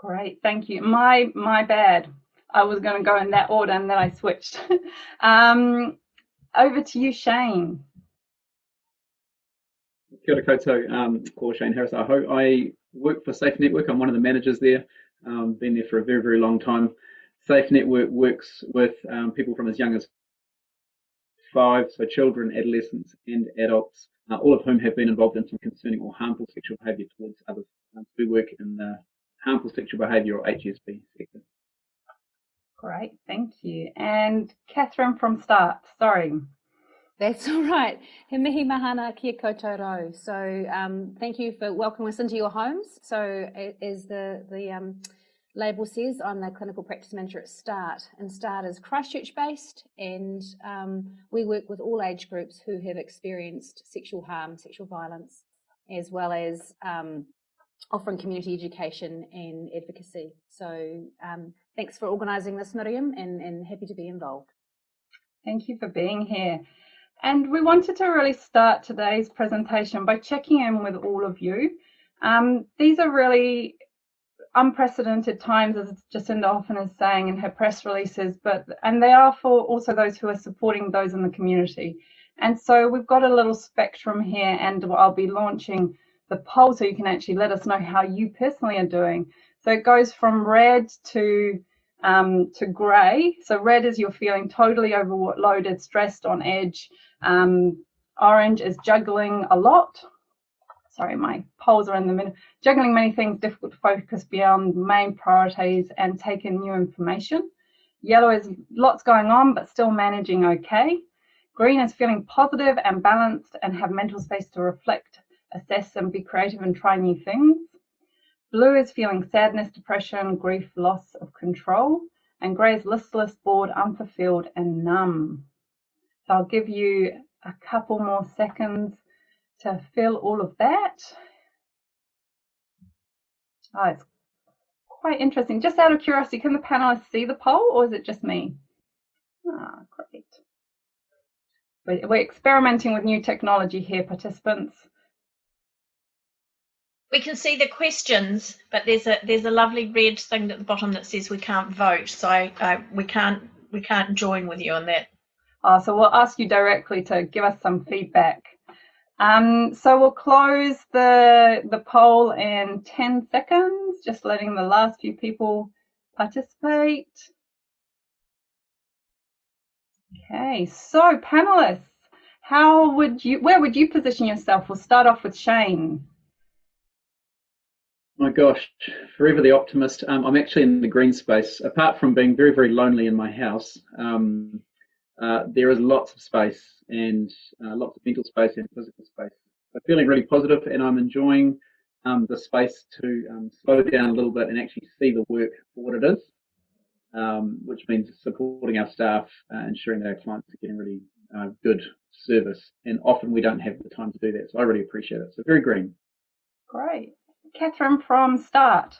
Great, thank you. My my bad. I was going to go in that order and then I switched. um, over to you, Shane. Kia ora koutou, um, or Shane Harris. I work for Safe Network. I'm one of the managers there. Um, been there for a very, very long time. Safe Network works with um, people from as young as five, so children, adolescents, and adults, uh, all of whom have been involved in some concerning or harmful sexual behaviour towards others. Um, we work in the harmful sexual behaviour or HSB sector. Great, thank you. And Catherine from Start, sorry. That's all right. He mihi mahana kia koutou So um, thank you for welcoming us into your homes. So as the, the um, label says, I'm the clinical practice manager at START. And START is Christchurch based and um, we work with all age groups who have experienced sexual harm, sexual violence, as well as um, offering community education and advocacy. So um, thanks for organising this, Miriam, and, and happy to be involved. Thank you for being here. And we wanted to really start today's presentation by checking in with all of you. Um, these are really unprecedented times, as Jacinda often is saying in her press releases, but and they are for also those who are supporting those in the community. And so we've got a little spectrum here, and I'll be launching the poll so you can actually let us know how you personally are doing. So it goes from red to um, to grey. So red is you're feeling totally overloaded, stressed, on edge. Um, orange is juggling a lot. Sorry, my polls are in the middle. Juggling many things, difficult to focus beyond main priorities and take in new information. Yellow is lots going on, but still managing okay. Green is feeling positive and balanced and have mental space to reflect assess and be creative and try new things. Blue is feeling sadness, depression, grief, loss of control. And grey is listless, bored, unfulfilled, and numb. So I'll give you a couple more seconds to fill all of that. Oh, it's quite interesting. Just out of curiosity, can the panelists see the poll or is it just me? Ah, great. We're experimenting with new technology here, participants we can see the questions, but there's a there's a lovely red thing at the bottom that says we can't vote, so uh, we can't we can't join with you on that. Oh, so we'll ask you directly to give us some feedback. Um, so we'll close the the poll in 10 seconds, just letting the last few people participate. Okay, so panelists, how would you, where would you position yourself? We'll start off with Shane. My gosh, forever the optimist. Um, I'm actually in the green space. Apart from being very, very lonely in my house, um, uh, there is lots of space and uh, lots of mental space and physical space. I'm feeling really positive and I'm enjoying um, the space to um, slow down a little bit and actually see the work for what it is, um, which means supporting our staff, uh, ensuring that our clients are getting really uh, good service. And often we don't have the time to do that. So I really appreciate it. So very green. Great. Catherine from Start.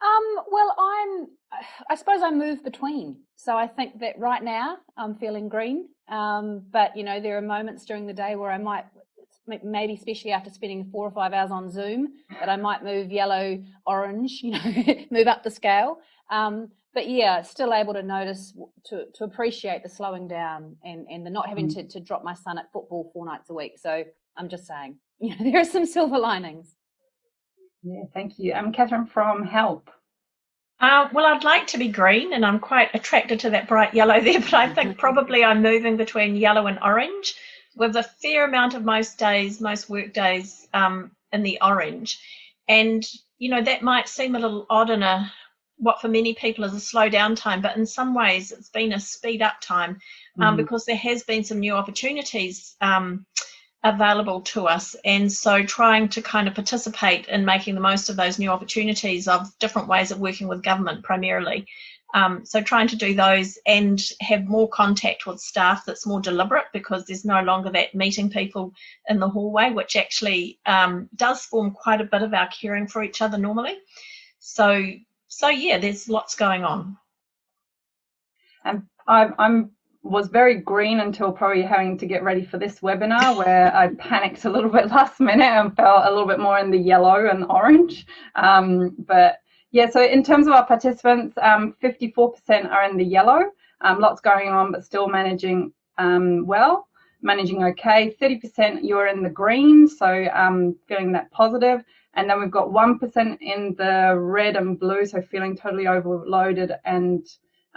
Um, well, I'm, I suppose I move between. So I think that right now I'm feeling green. Um, but you know, there are moments during the day where I might, maybe especially after spending four or five hours on Zoom, that I might move yellow, orange, you know, move up the scale. Um, but yeah, still able to notice, to, to appreciate the slowing down and, and the not having mm. to, to drop my son at football four nights a week. So I'm just saying, you know, there are some silver linings. Yeah, thank you. I'm Catherine from Help. Uh, well, I'd like to be green, and I'm quite attracted to that bright yellow there, but I think probably I'm moving between yellow and orange with a fair amount of most days, most work days um, in the orange. And, you know, that might seem a little odd in a what for many people is a slow down time, but in some ways it's been a speed up time um, mm. because there has been some new opportunities um, available to us. And so trying to kind of participate in making the most of those new opportunities of different ways of working with government primarily. Um, so trying to do those and have more contact with staff that's more deliberate because there's no longer that meeting people in the hallway which actually um, does form quite a bit of our caring for each other normally. So so yeah there's lots going on. And I'm, I'm was very green until probably having to get ready for this webinar where I panicked a little bit last minute and felt a little bit more in the yellow and orange. Um, but Yeah, so in terms of our participants, 54% um, are in the yellow, um, lots going on, but still managing um, well, managing okay. 30% you're in the green, so um, feeling that positive. And then we've got 1% in the red and blue, so feeling totally overloaded and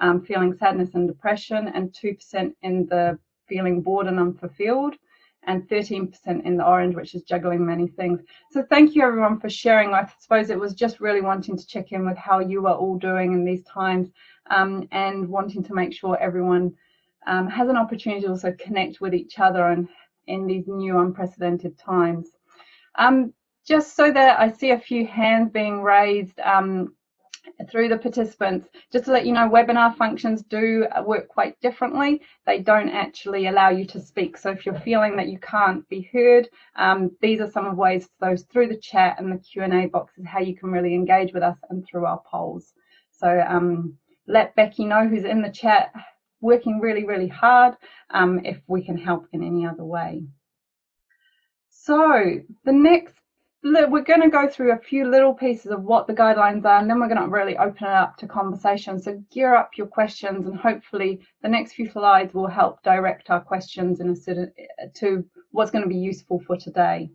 um, feeling sadness and depression, and 2% in the feeling bored and unfulfilled and 13% in the orange, which is juggling many things. So thank you everyone for sharing. I suppose it was just really wanting to check in with how you are all doing in these times um, and wanting to make sure everyone um, has an opportunity to also connect with each other and in these new unprecedented times. Um, just so that I see a few hands being raised, um, through the participants. Just to let you know, webinar functions do work quite differently. They don't actually allow you to speak. So if you're feeling that you can't be heard, um, these are some of ways, those through the chat and the Q&A boxes, how you can really engage with us and through our polls. So um, let Becky know who's in the chat working really, really hard um, if we can help in any other way. So the next we're going to go through a few little pieces of what the guidelines are and then we're going to really open it up to conversation. So gear up your questions and hopefully the next few slides will help direct our questions in a, to what's going to be useful for today.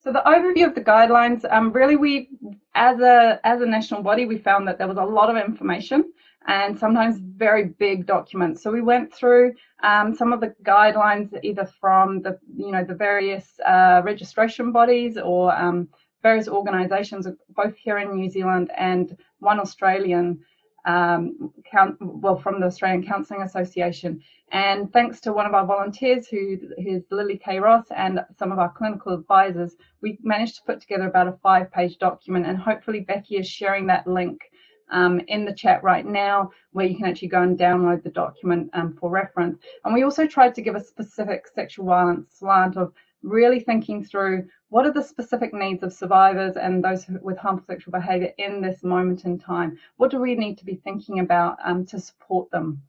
So the overview of the guidelines, um, really we, as a, as a national body, we found that there was a lot of information and sometimes very big documents. So we went through um, some of the guidelines either from the, you know, the various uh, registration bodies or um, various organisations, both here in New Zealand and one Australian, um, count, well, from the Australian Counselling Association. And thanks to one of our volunteers, who is Lily K. Ross, and some of our clinical advisors, we managed to put together about a five-page document. And hopefully, Becky is sharing that link um, in the chat right now where you can actually go and download the document um, for reference. And we also tried to give a specific sexual violence slant of really thinking through what are the specific needs of survivors and those with harmful sexual behaviour in this moment in time? What do we need to be thinking about um, to support them?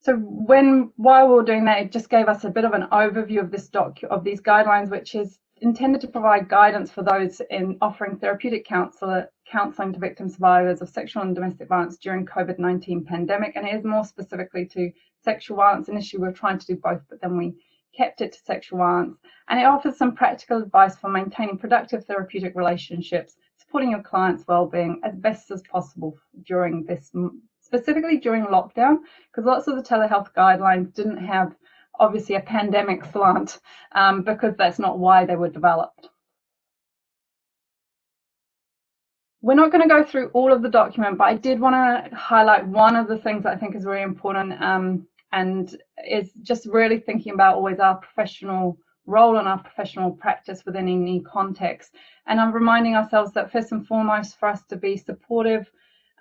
So when while we were doing that, it just gave us a bit of an overview of this doc of these guidelines, which is intended to provide guidance for those in offering therapeutic counsel, counselling to victim survivors of sexual and domestic violence during COVID-19 pandemic, and it is more specifically to sexual violence. Initially, we were trying to do both, but then we kept it to sexual violence. And it offers some practical advice for maintaining productive therapeutic relationships, supporting your client's well-being as best as possible during this, specifically during lockdown, because lots of the telehealth guidelines didn't have obviously a pandemic slant um, because that's not why they were developed. We're not going to go through all of the document, but I did want to highlight one of the things that I think is very important um, and is just really thinking about always our professional role and our professional practice within any context. And I'm reminding ourselves that first and foremost, for us to be supportive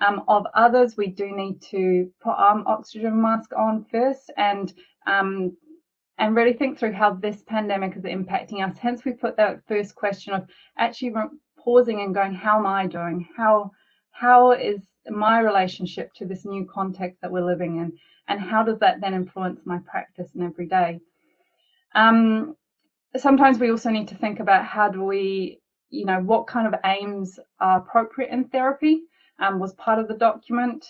um, of others, we do need to put our oxygen mask on first and um, and really think through how this pandemic is impacting us. Hence, we put that first question of actually pausing and going, how am I doing? How how is my relationship to this new context that we're living in? And how does that then influence my practice and every day? Um, sometimes we also need to think about how do we, you know, what kind of aims are appropriate in therapy um, was part of the document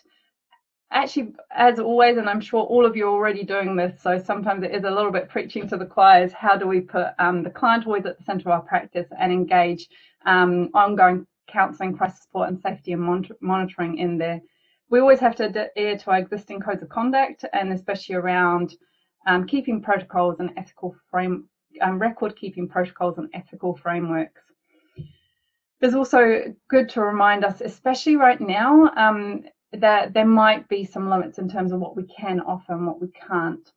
actually, as always, and I'm sure all of you are already doing this, so sometimes it is a little bit preaching to the choir, is How do we put um, the client always at the centre of our practice and engage um, ongoing counselling, crisis support, and safety and monitor monitoring in there? We always have to adhere to our existing codes of conduct, and especially around um, keeping protocols and ethical frame, um, record keeping protocols and ethical frameworks. It's also good to remind us, especially right now, um, that there might be some limits in terms of what we can offer and what we can't.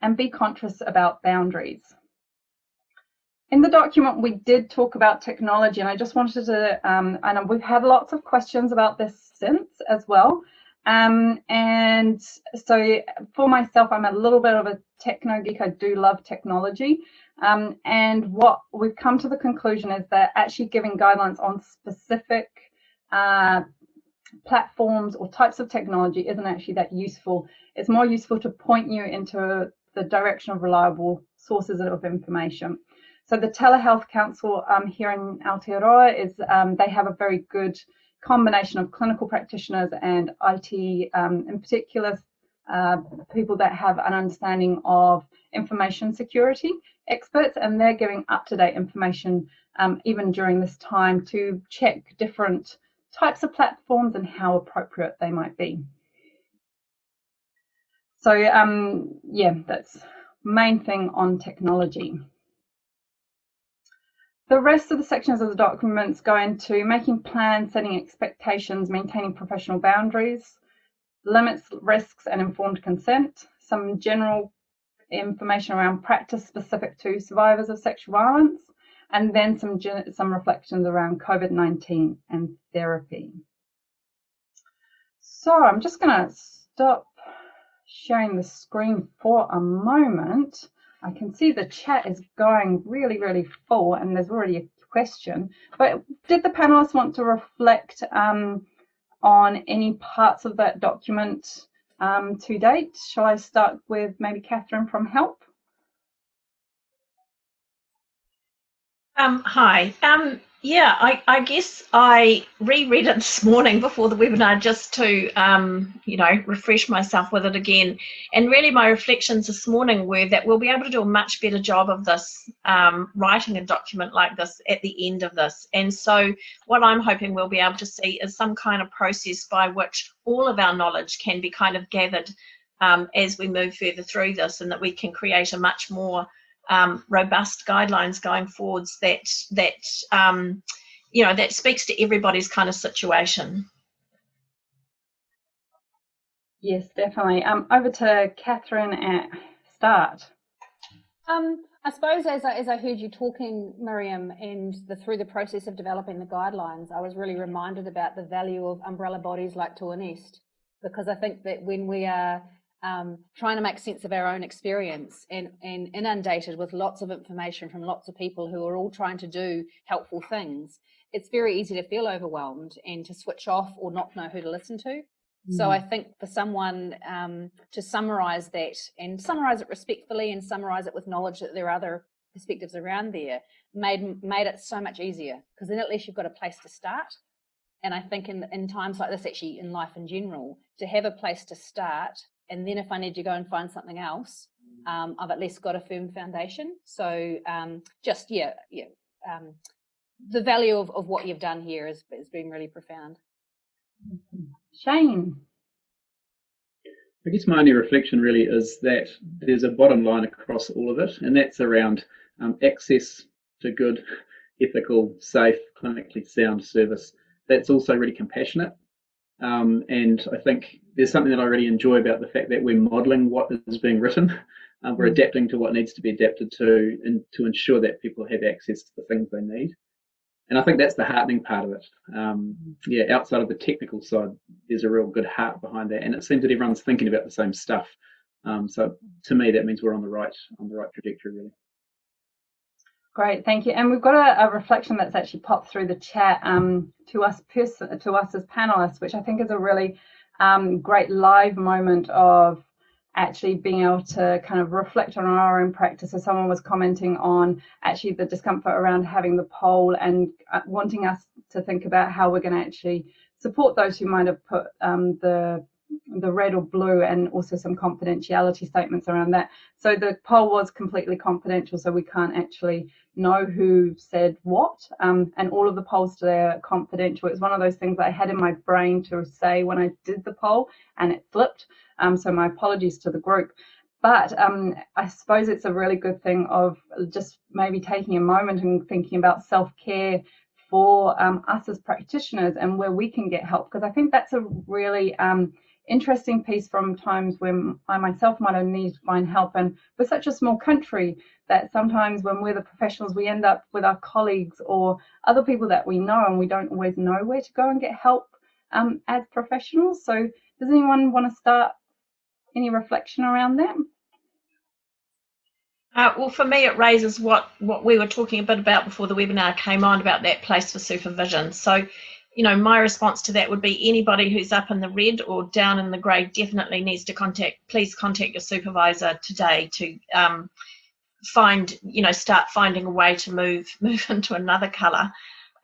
And be conscious about boundaries. In the document, we did talk about technology, and I just wanted to, um, and we've had lots of questions about this since as well. Um, and so for myself, I'm a little bit of a techno geek. I do love technology. Um, and what we've come to the conclusion is that actually giving guidelines on specific uh, platforms or types of technology isn't actually that useful. It's more useful to point you into the direction of reliable sources of information. So the Telehealth Council um, here in Aotearoa is um, they have a very good combination of clinical practitioners and IT, um, in particular, uh, people that have an understanding of information security experts, and they're giving up-to-date information um, even during this time to check different types of platforms and how appropriate they might be. So um, yeah, that's main thing on technology. The rest of the sections of the documents go into making plans, setting expectations, maintaining professional boundaries, limits, risks and informed consent, some general information around practice specific to survivors of sexual violence, and then some, some reflections around COVID-19 and therapy. So I'm just going to stop sharing the screen for a moment. I can see the chat is going really, really full and there's already a question. But did the panelists want to reflect um, on any parts of that document um, to date? Shall I start with maybe Catherine from HELP? Um, hi. Um, yeah, I, I, guess I reread it this morning before the webinar just to, um, you know, refresh myself with it again. And really, my reflections this morning were that we'll be able to do a much better job of this, um, writing a document like this at the end of this. And so, what I'm hoping we'll be able to see is some kind of process by which all of our knowledge can be kind of gathered um, as we move further through this, and that we can create a much more um, robust guidelines going forwards that that um, you know that speaks to everybody's kind of situation. Yes, definitely. Um, over to Catherine at Start. Um, I suppose as I, as I heard you talking, Miriam, and the, through the process of developing the guidelines, I was really reminded about the value of umbrella bodies like TOAH-NNEST, because I think that when we are um, trying to make sense of our own experience and, and inundated with lots of information from lots of people who are all trying to do helpful things, it's very easy to feel overwhelmed and to switch off or not know who to listen to. Mm. So I think for someone um, to summarize that and summarize it respectfully and summarize it with knowledge that there are other perspectives around there made made it so much easier because then at least you've got a place to start. And I think in, in times like this, actually in life in general, to have a place to start and then if I need to go and find something else, um, I've at least got a firm foundation. So um, just yeah, yeah, um, the value of, of what you've done here has, has been really profound. Shane. I guess my only reflection really is that there's a bottom line across all of it, and that's around um, access to good, ethical, safe, clinically sound service. That's also really compassionate um, and I think there's something that I really enjoy about the fact that we're modeling what is being written. Um, we're mm. adapting to what needs to be adapted to and to ensure that people have access to the things they need. And I think that's the heartening part of it. Um, yeah, outside of the technical side, there's a real good heart behind that. And it seems that everyone's thinking about the same stuff. Um, so to me, that means we're on the right on the right trajectory, really. Great, thank you. And we've got a, a reflection that's actually popped through the chat um, to us person, to us as panelists, which I think is a really um, great live moment of actually being able to kind of reflect on our own practice. So someone was commenting on actually the discomfort around having the poll and uh, wanting us to think about how we're going to actually support those who might have put um, the the red or blue and also some confidentiality statements around that. So the poll was completely confidential, so we can't actually know who said what. Um, and all of the polls today are confidential. It's one of those things I had in my brain to say when I did the poll and it flipped. Um, so my apologies to the group. But um, I suppose it's a really good thing of just maybe taking a moment and thinking about self-care for um, us as practitioners and where we can get help because I think that's a really um, interesting piece from times when I myself might have needed to find help. And we're such a small country that sometimes when we're the professionals, we end up with our colleagues or other people that we know and we don't always know where to go and get help um, as professionals. So does anyone want to start any reflection around that? Uh, well, for me, it raises what, what we were talking a bit about before the webinar came on about that place for supervision. So you know, my response to that would be anybody who's up in the red or down in the grey definitely needs to contact, please contact your supervisor today to um, find you know start finding a way to move move into another color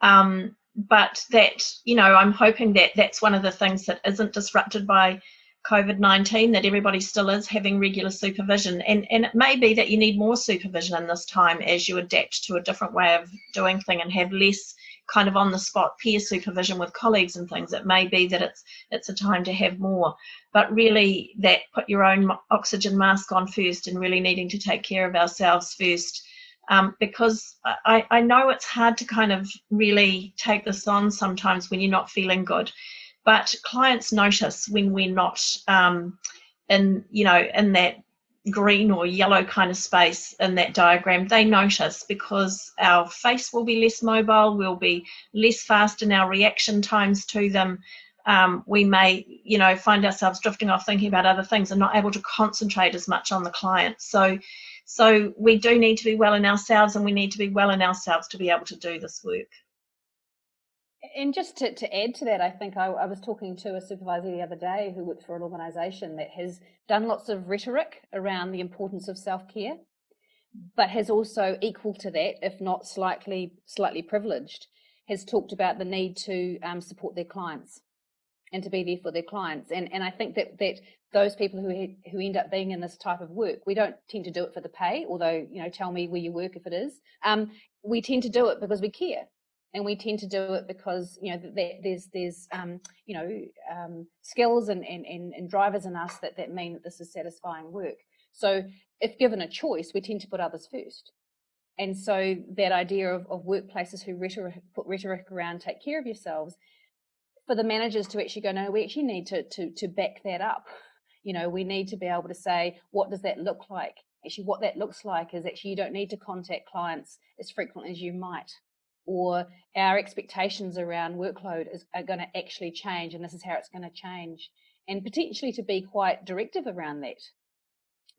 um, but that you know i'm hoping that that's one of the things that isn't disrupted by covid-19 that everybody still is having regular supervision. And and it may be that you need more supervision in this time as you adapt to a different way of doing thing and have less kind of on the spot peer supervision with colleagues and things it may be that it's it's a time to have more. But really that put your own oxygen mask on first and really needing to take care of ourselves first. Um, because I, I know it's hard to kind of really take this on sometimes when you're not feeling good. But clients notice when we're not um, in you know in that green or yellow kind of space in that diagram, they notice because our face will be less mobile, we'll be less fast in our reaction times to them. Um, we may, you know, find ourselves drifting off thinking about other things and not able to concentrate as much on the client. So, so we do need to be well in ourselves and we need to be well in ourselves to be able to do this work. And just to, to add to that, I think I, I, was talking to a supervisor the other day who works for an organisation that has done lots of rhetoric around the importance of self-care, but has also equal to that, if not slightly slightly privileged, has talked about the need to um, support their clients and to be there for their clients. And and I think that that those people who who end up being in this type of work, we don't tend to do it for the pay, although you know, tell me where you work if it is. Um, we tend to do it because we care and we tend to do it because you know there's there's um, you know um, skills and, and, and drivers in us that that mean that this is satisfying work. So if given a choice, we tend to put others first. And so that idea of, of workplaces who rhetoric, put rhetoric around take care of yourselves, for the managers to actually go, no, we actually need to to to back that up. You know, we need to be able to say, what does that look like? Actually, what that looks like is actually you don't need to contact clients as frequently as you might or our expectations around workload is, are going to actually change and this is how it's going to change and potentially to be quite directive around that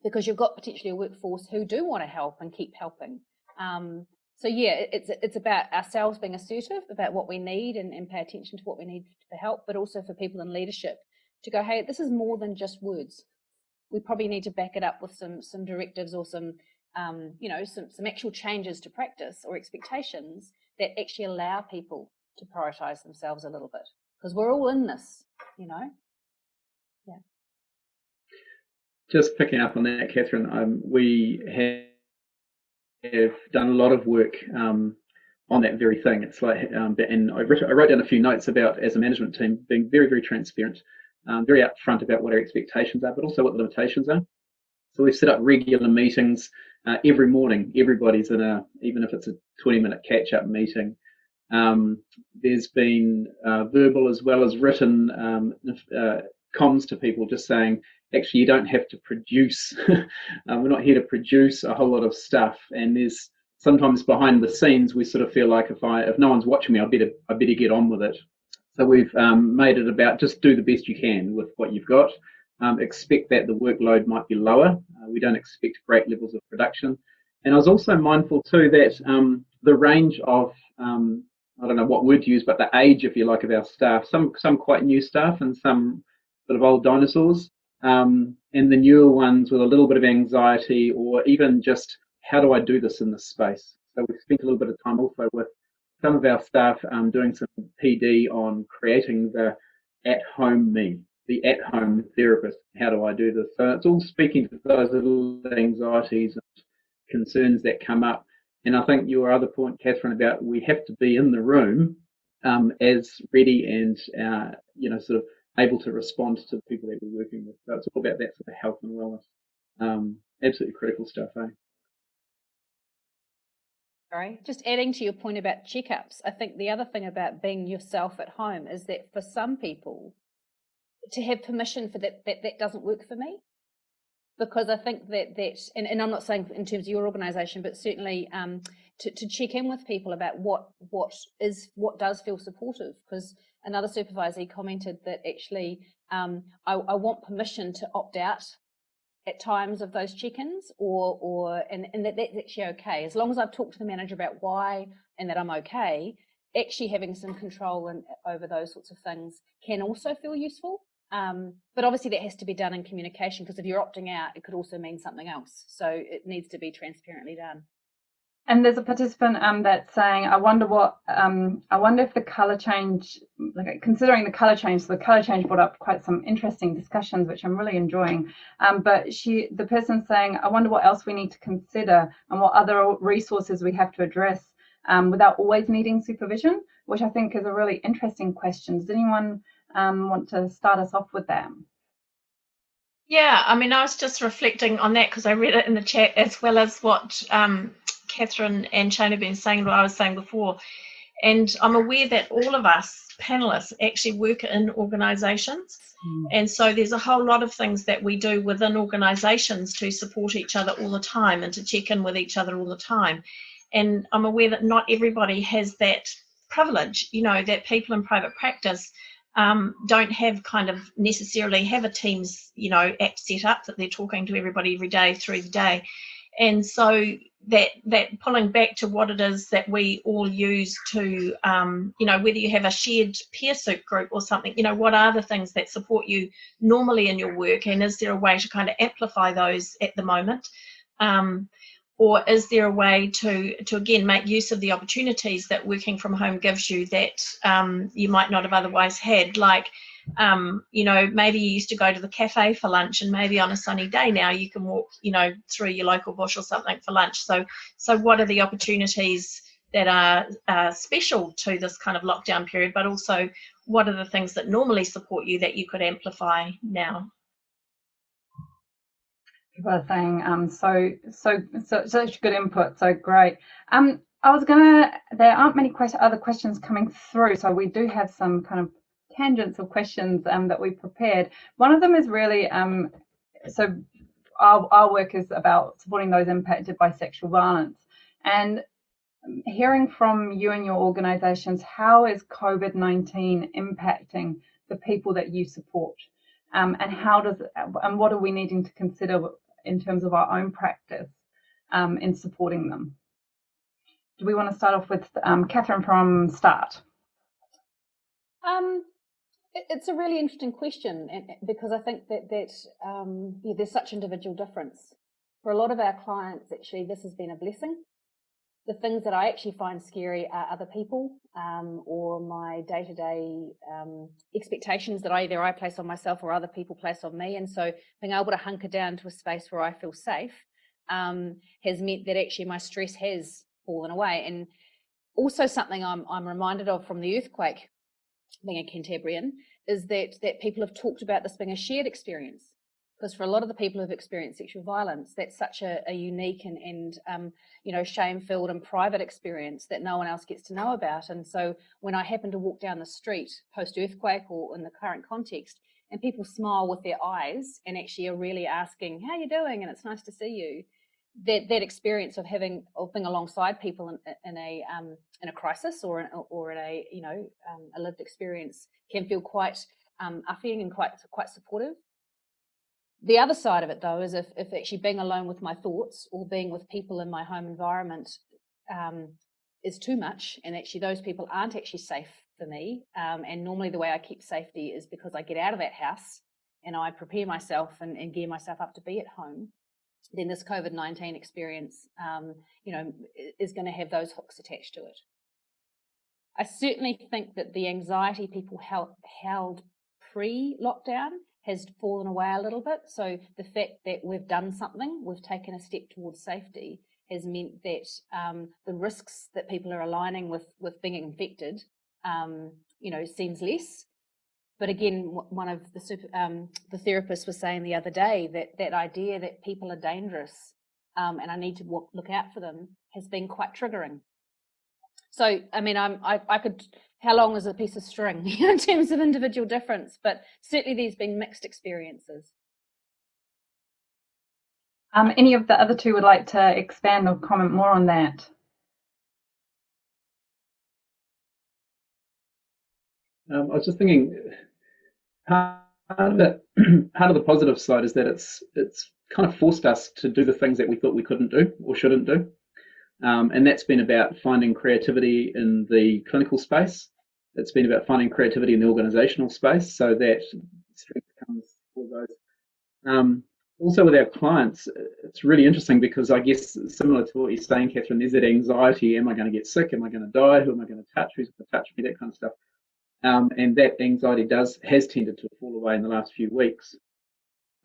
because you've got potentially a workforce who do want to help and keep helping. Um, so yeah it's it's about ourselves being assertive about what we need and, and pay attention to what we need for help but also for people in leadership to go hey this is more than just words. We probably need to back it up with some some directives or some um, you know some, some actual changes to practice or expectations that actually allow people to prioritize themselves a little bit because we're all in this, you know. Yeah. Just picking up on that, Catherine, um, we have, have done a lot of work um, on that very thing. It's like, um, and I wrote, I wrote, down a few notes about as a management team being very, very transparent, um, very upfront about what our expectations are, but also what the limitations are. So we've set up regular meetings uh, every morning. Everybody's in a, even if it's a 20 minute catch up meeting. Um, there's been uh, verbal as well as written um, uh, comms to people just saying, actually, you don't have to produce. um, we're not here to produce a whole lot of stuff. And there's sometimes behind the scenes, we sort of feel like if I, if no one's watching me, I better, I better get on with it. So we've um, made it about just do the best you can with what you've got um, expect that the workload might be lower. Uh, we don't expect great levels of production. And I was also mindful too that um, the range of, um, I don't know what word to use, but the age, if you like, of our staff, some, some quite new staff and some sort of old dinosaurs, um, and the newer ones with a little bit of anxiety or even just how do I do this in this space? So we've spent a little bit of time also with some of our staff um, doing some PD on creating the at-home me the at-home therapist. How do I do this? So it's all speaking to those little anxieties and concerns that come up. And I think your other point, Catherine, about we have to be in the room um, as ready and uh, you know sort of able to respond to the people that we're working with. So it's all about that sort of health and wellness. Um, absolutely critical stuff, eh? Sorry, just adding to your point about checkups, I think the other thing about being yourself at home is that for some people, to have permission for that, that, that doesn't work for me. Because I think that, that and, and I'm not saying in terms of your organisation, but certainly um, to, to check in with people about what what is what does feel supportive. Because another supervisor commented that actually um, I, I want permission to opt out at times of those check-ins or or and, and that that's actually okay as long as I've talked to the manager about why and that I'm okay actually having some control and over those sorts of things can also feel useful Um, but obviously that has to be done in communication because if you're opting out, it could also mean something else. So it needs to be transparently done. And there's a participant um, that's saying, I wonder what, um, I wonder if the colour change, like considering the colour change, so the colour change brought up quite some interesting discussions, which I'm really enjoying. Um, but she, the person's saying, I wonder what else we need to consider and what other resources we have to address um, without always needing supervision, which I think is a really interesting question. Does anyone um, want to start us off with that? Yeah, I mean, I was just reflecting on that because I read it in the chat as well as what um, Catherine and Shane have been saying, what I was saying before. And I'm aware that all of us panelists actually work in organisations. Mm. And so there's a whole lot of things that we do within organisations to support each other all the time and to check in with each other all the time. And I'm aware that not everybody has that privilege, you know, that people in private practice um, don't have kind of necessarily have a Teams, you know, app set up that they're talking to everybody every day through the day. And so that that pulling back to what it is that we all use to, um, you know, whether you have a shared peer soup group or something, you know, what are the things that support you normally in your work, and is there a way to kind of amplify those at the moment? Um, or is there a way to to again make use of the opportunities that working from home gives you that um, you might not have otherwise had? Like um, you know maybe you used to go to the cafe for lunch and maybe on a sunny day now you can walk you know through your local bush or something for lunch. So so what are the opportunities that are uh, special to this kind of lockdown period but also what are the things that normally support you that you could amplify now are saying um, so so so such good input so great. Um i was gonna there aren't many question, other questions coming through so we do have some kind of tangents of questions um, that we prepared. One of them is really um so our, our work is about supporting those impacted by sexual violence. And hearing from you and your organizations how is covid-19 impacting the people that you support? Um, and how does and what are we needing to consider in terms of our own practice um, in supporting them. Do we want to start off with um, Catherine from Start? Um, it's a really interesting question because I think that that um, yeah, there's such individual difference. For a lot of our clients, actually, this has been a blessing the things that I actually find scary are other people um, or my day-to-day um, expectations that either I place on myself or other people place on me. And so being able to hunker down to a space where I feel safe um, has meant that actually my stress has fallen away. And also something I'm, I'm reminded of from the earthquake, being a Cantabrian, is that that people have talked about this being a shared experience because for a lot of the people who've experienced sexual violence, that's such a, a unique and, and um, you know, shame-filled and private experience that no one else gets to know about. And so when I happen to walk down the street post-earthquake or in the current context, and people smile with their eyes and actually are really asking, how you doing? And it's nice to see you. That, that experience of having of being alongside people in, in a um, in a crisis or in, or in a you know um, a lived experience can feel quite um, upping and quite quite supportive the other side of it, though, is if, if actually being alone with my thoughts or being with people in my home environment um, is too much, and actually those people aren't actually safe for me. Um, and normally the way I keep safety is because I get out of that house and I prepare myself and, and gear myself up to be at home. Then this COVID 19 experience, um, you know, is going to have those hooks attached to it. I certainly think that the anxiety people held, held pre lockdown has fallen away a little bit. So the fact that we've done something, we've taken a step towards safety, has meant that um, the risks that people are aligning with with being infected, um, you know, seems less. But again, one of the super, um, the therapists was saying the other day that that idea that people are dangerous um, and I need to walk, look out for them has been quite triggering. So, I mean, I'm, I, I could how long is a piece of string in terms of individual difference, but certainly there's been mixed experiences. Um, any of the other two would like to expand or comment more on that? Um, I was just thinking, part of, the, part of the positive side is that it's it's kind of forced us to do the things that we thought we couldn't do or shouldn't do. Um, and that's been about finding creativity in the clinical space. It's been about finding creativity in the organizational space so that strength comes for those. Um, also with our clients, it's really interesting because I guess similar to what you're saying, Catherine, there's that anxiety, am I going to get sick? Am I going to die? Who am I going to touch? Who's going to touch me? That kind of stuff. Um, and that anxiety does has tended to fall away in the last few weeks.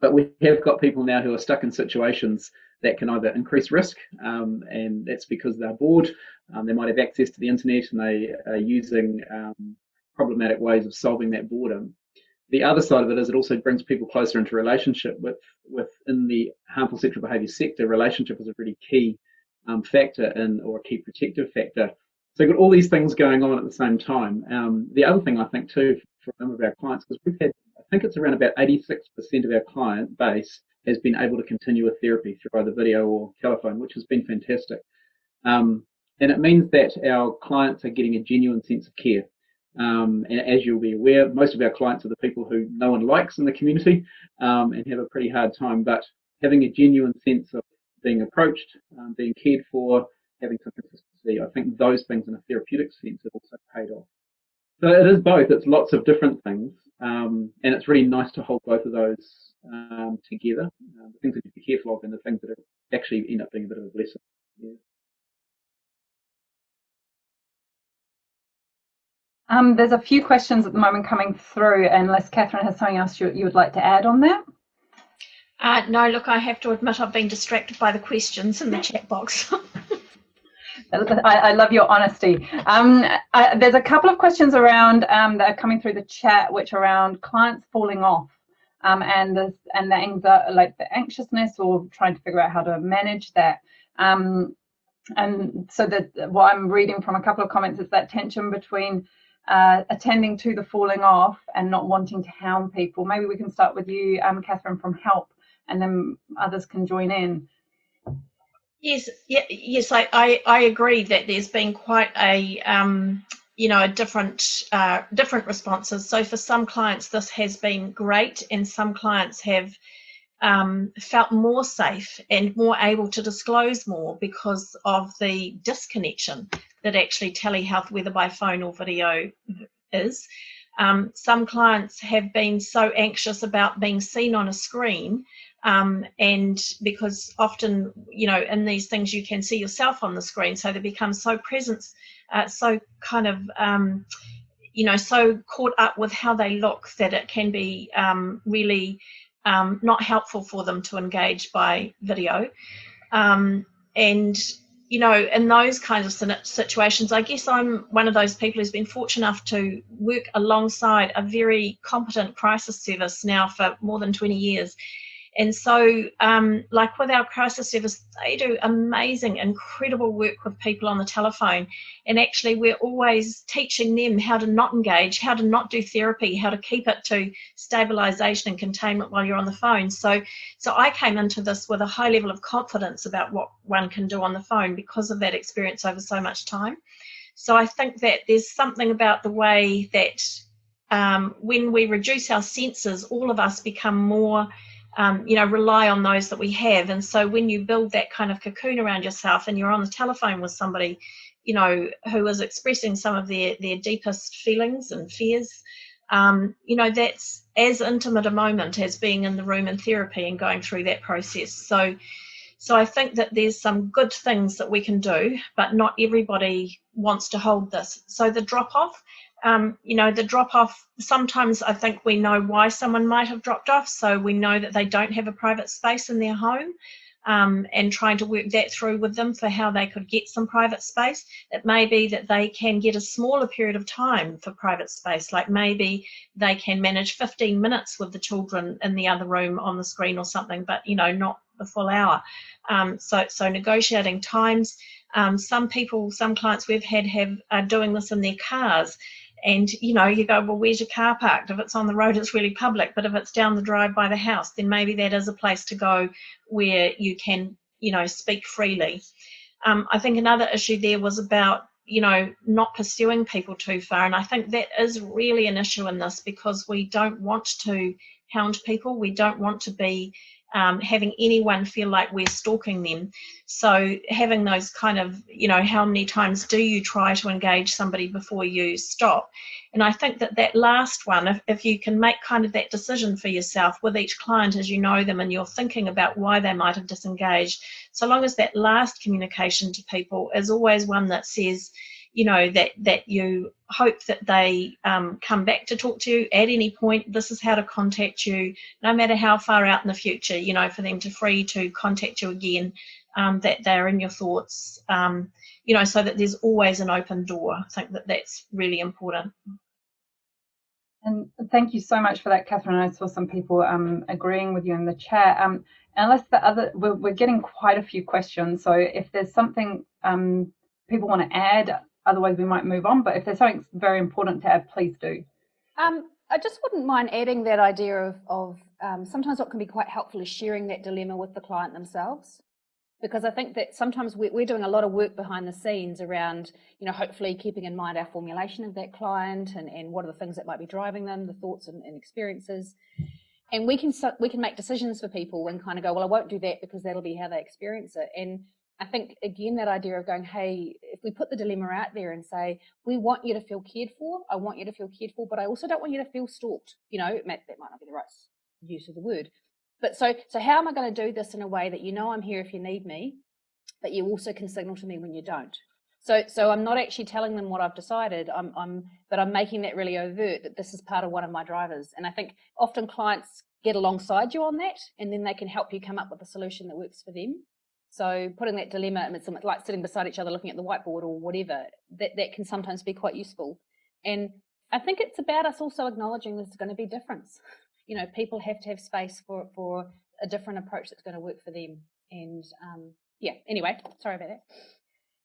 But we have got people now who are stuck in situations that can either increase risk, um, and that's because they're bored, um, they might have access to the internet and they are using um, problematic ways of solving that boredom. The other side of it is it also brings people closer into relationship with within the harmful sexual behaviour sector. Relationship is a really key um, factor in or a key protective factor. So you've got all these things going on at the same time. Um, the other thing I think too for some of our clients, because we've had, I think it's around about 86% of our client base has been able to continue with therapy through either video or telephone, which has been fantastic. Um, and it means that our clients are getting a genuine sense of care. Um, and as you'll be aware, most of our clients are the people who no one likes in the community um, and have a pretty hard time. But having a genuine sense of being approached, um, being cared for, having some consistency, I think those things in a therapeutic sense have also paid off. So it is both. It's lots of different things, um, and it's really nice to hold both of those um, together. Uh, the things that you be careful of, and the things that actually end up being a bit of a blessing. Yeah. Um, there's a few questions at the moment coming through, unless Catherine has something else you, you would like to add on that. Uh, no, look, I have to admit I've been distracted by the questions in the chat box. I, I, love your honesty. Um, I, there's a couple of questions around um, that are coming through the chat, which are around clients falling off um, and the and the anxiety, like the anxiousness or trying to figure out how to manage that. Um, and so that what I'm reading from a couple of comments is that tension between uh, attending to the falling off and not wanting to hound people. Maybe we can start with you, um, Catherine, from help, and then others can join in. Yes, yeah, yes, I, I, I agree that there's been quite a um, you know different uh, different responses. So for some clients, this has been great, and some clients have um, felt more safe and more able to disclose more because of the disconnection that actually telehealth, whether by phone or video, is. Um, some clients have been so anxious about being seen on a screen um, and because often you know in these things you can see yourself on the screen so they become so present uh, so kind of um, you know so caught up with how they look that it can be um, really um, not helpful for them to engage by video. Um, and, you know, in those kinds of situations, I guess I'm one of those people who's been fortunate enough to work alongside a very competent crisis service now for more than 20 years. And so, um, like with our crisis service, they do amazing, incredible work with people on the telephone. And actually, we're always teaching them how to not engage, how to not do therapy, how to keep it to stabilization and containment while you're on the phone. So, so I came into this with a high level of confidence about what one can do on the phone because of that experience over so much time. So I think that there's something about the way that um, when we reduce our senses, all of us become more um, you know, rely on those that we have. And so when you build that kind of cocoon around yourself and you're on the telephone with somebody, you know, who is expressing some of their, their deepest feelings and fears, um, you know, that's as intimate a moment as being in the room in therapy and going through that process. So, so I think that there's some good things that we can do, but not everybody wants to hold this. So the drop off, um, you know, the drop off, sometimes I think we know why someone might have dropped off. So we know that they don't have a private space in their home um, and trying to work that through with them for how they could get some private space. It may be that they can get a smaller period of time for private space, like maybe they can manage 15 minutes with the children in the other room on the screen or something, but, you know, not the full hour. Um, so, so negotiating times. Um, some people, some clients we've had have are doing this in their cars and you know you go well where's your car parked? If it's on the road it's really public but if it's down the drive by the house then maybe that is a place to go where you can you know speak freely. Um, i think another issue there was about you know not pursuing people too far and i think that is really an issue in this because we don't want to hound people. We don't want to be um, having anyone feel like we're stalking them. So having those kind of, you know, how many times do you try to engage somebody before you stop? And I think that that last one, if, if you can make kind of that decision for yourself with each client as you know them and you're thinking about why they might have disengaged, so long as that last communication to people is always one that says, you know that that you hope that they um, come back to talk to you at any point. This is how to contact you no matter how far out in the future you know for them to free to contact you again um, that they're in your thoughts um, you know so that there's always an open door. I think that that's really important. And thank you so much for that catherine. I saw some people um, agreeing with you in the chat. Um, unless the other we're, we're, getting quite a few questions. So if there's something um, people want to add Otherwise, we might move on. But if there's something very important to add, please do. Um, I just wouldn't mind adding that idea of, of um, sometimes what can be quite helpful is sharing that dilemma with the client themselves. Because I think that sometimes we're doing a lot of work behind the scenes around, you know, hopefully keeping in mind our formulation of that client and, and what are the things that might be driving them, the thoughts and, and experiences. And we can we can make decisions for people and kind of go, well, I won't do that because that'll be how they experience it. And I think again that idea of going, hey, if we put the dilemma out there and say, we want you to feel cared for, I want you to feel cared for, but I also don't want you to feel stalked. You know, that might not be the right use of the word. But so so how am I going to do this in a way that you know I'm here if you need me, but you also can signal to me when you don't? So so I'm not actually telling them what I've decided. I'm I'm but I'm making that really overt that this is part of one of my drivers. And I think often clients get alongside you on that and then they can help you come up with a solution that works for them. So putting that dilemma, like sitting beside each other looking at the whiteboard or whatever, that, that can sometimes be quite useful. And I think it's about us also acknowledging there's going to be difference. You know, people have to have space for, for a different approach that's going to work for them. And um, yeah, anyway, sorry about that.